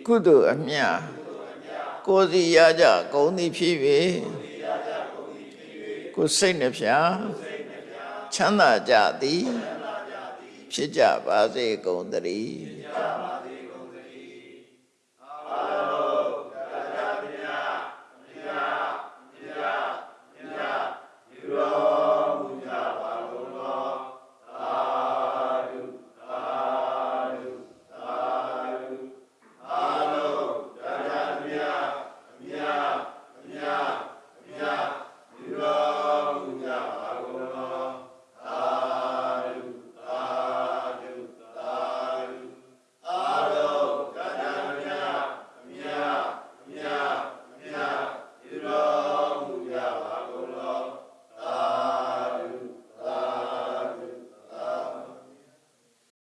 ကုသိုလ်အမြတ်ကိုယ်စီရကြကုန်သည်ဖြစ်၍ ကိုယ်စိတ်နှဖျားချမ်းသာကြသည် ဖြစ်ကြပါစေကုန်သတည်း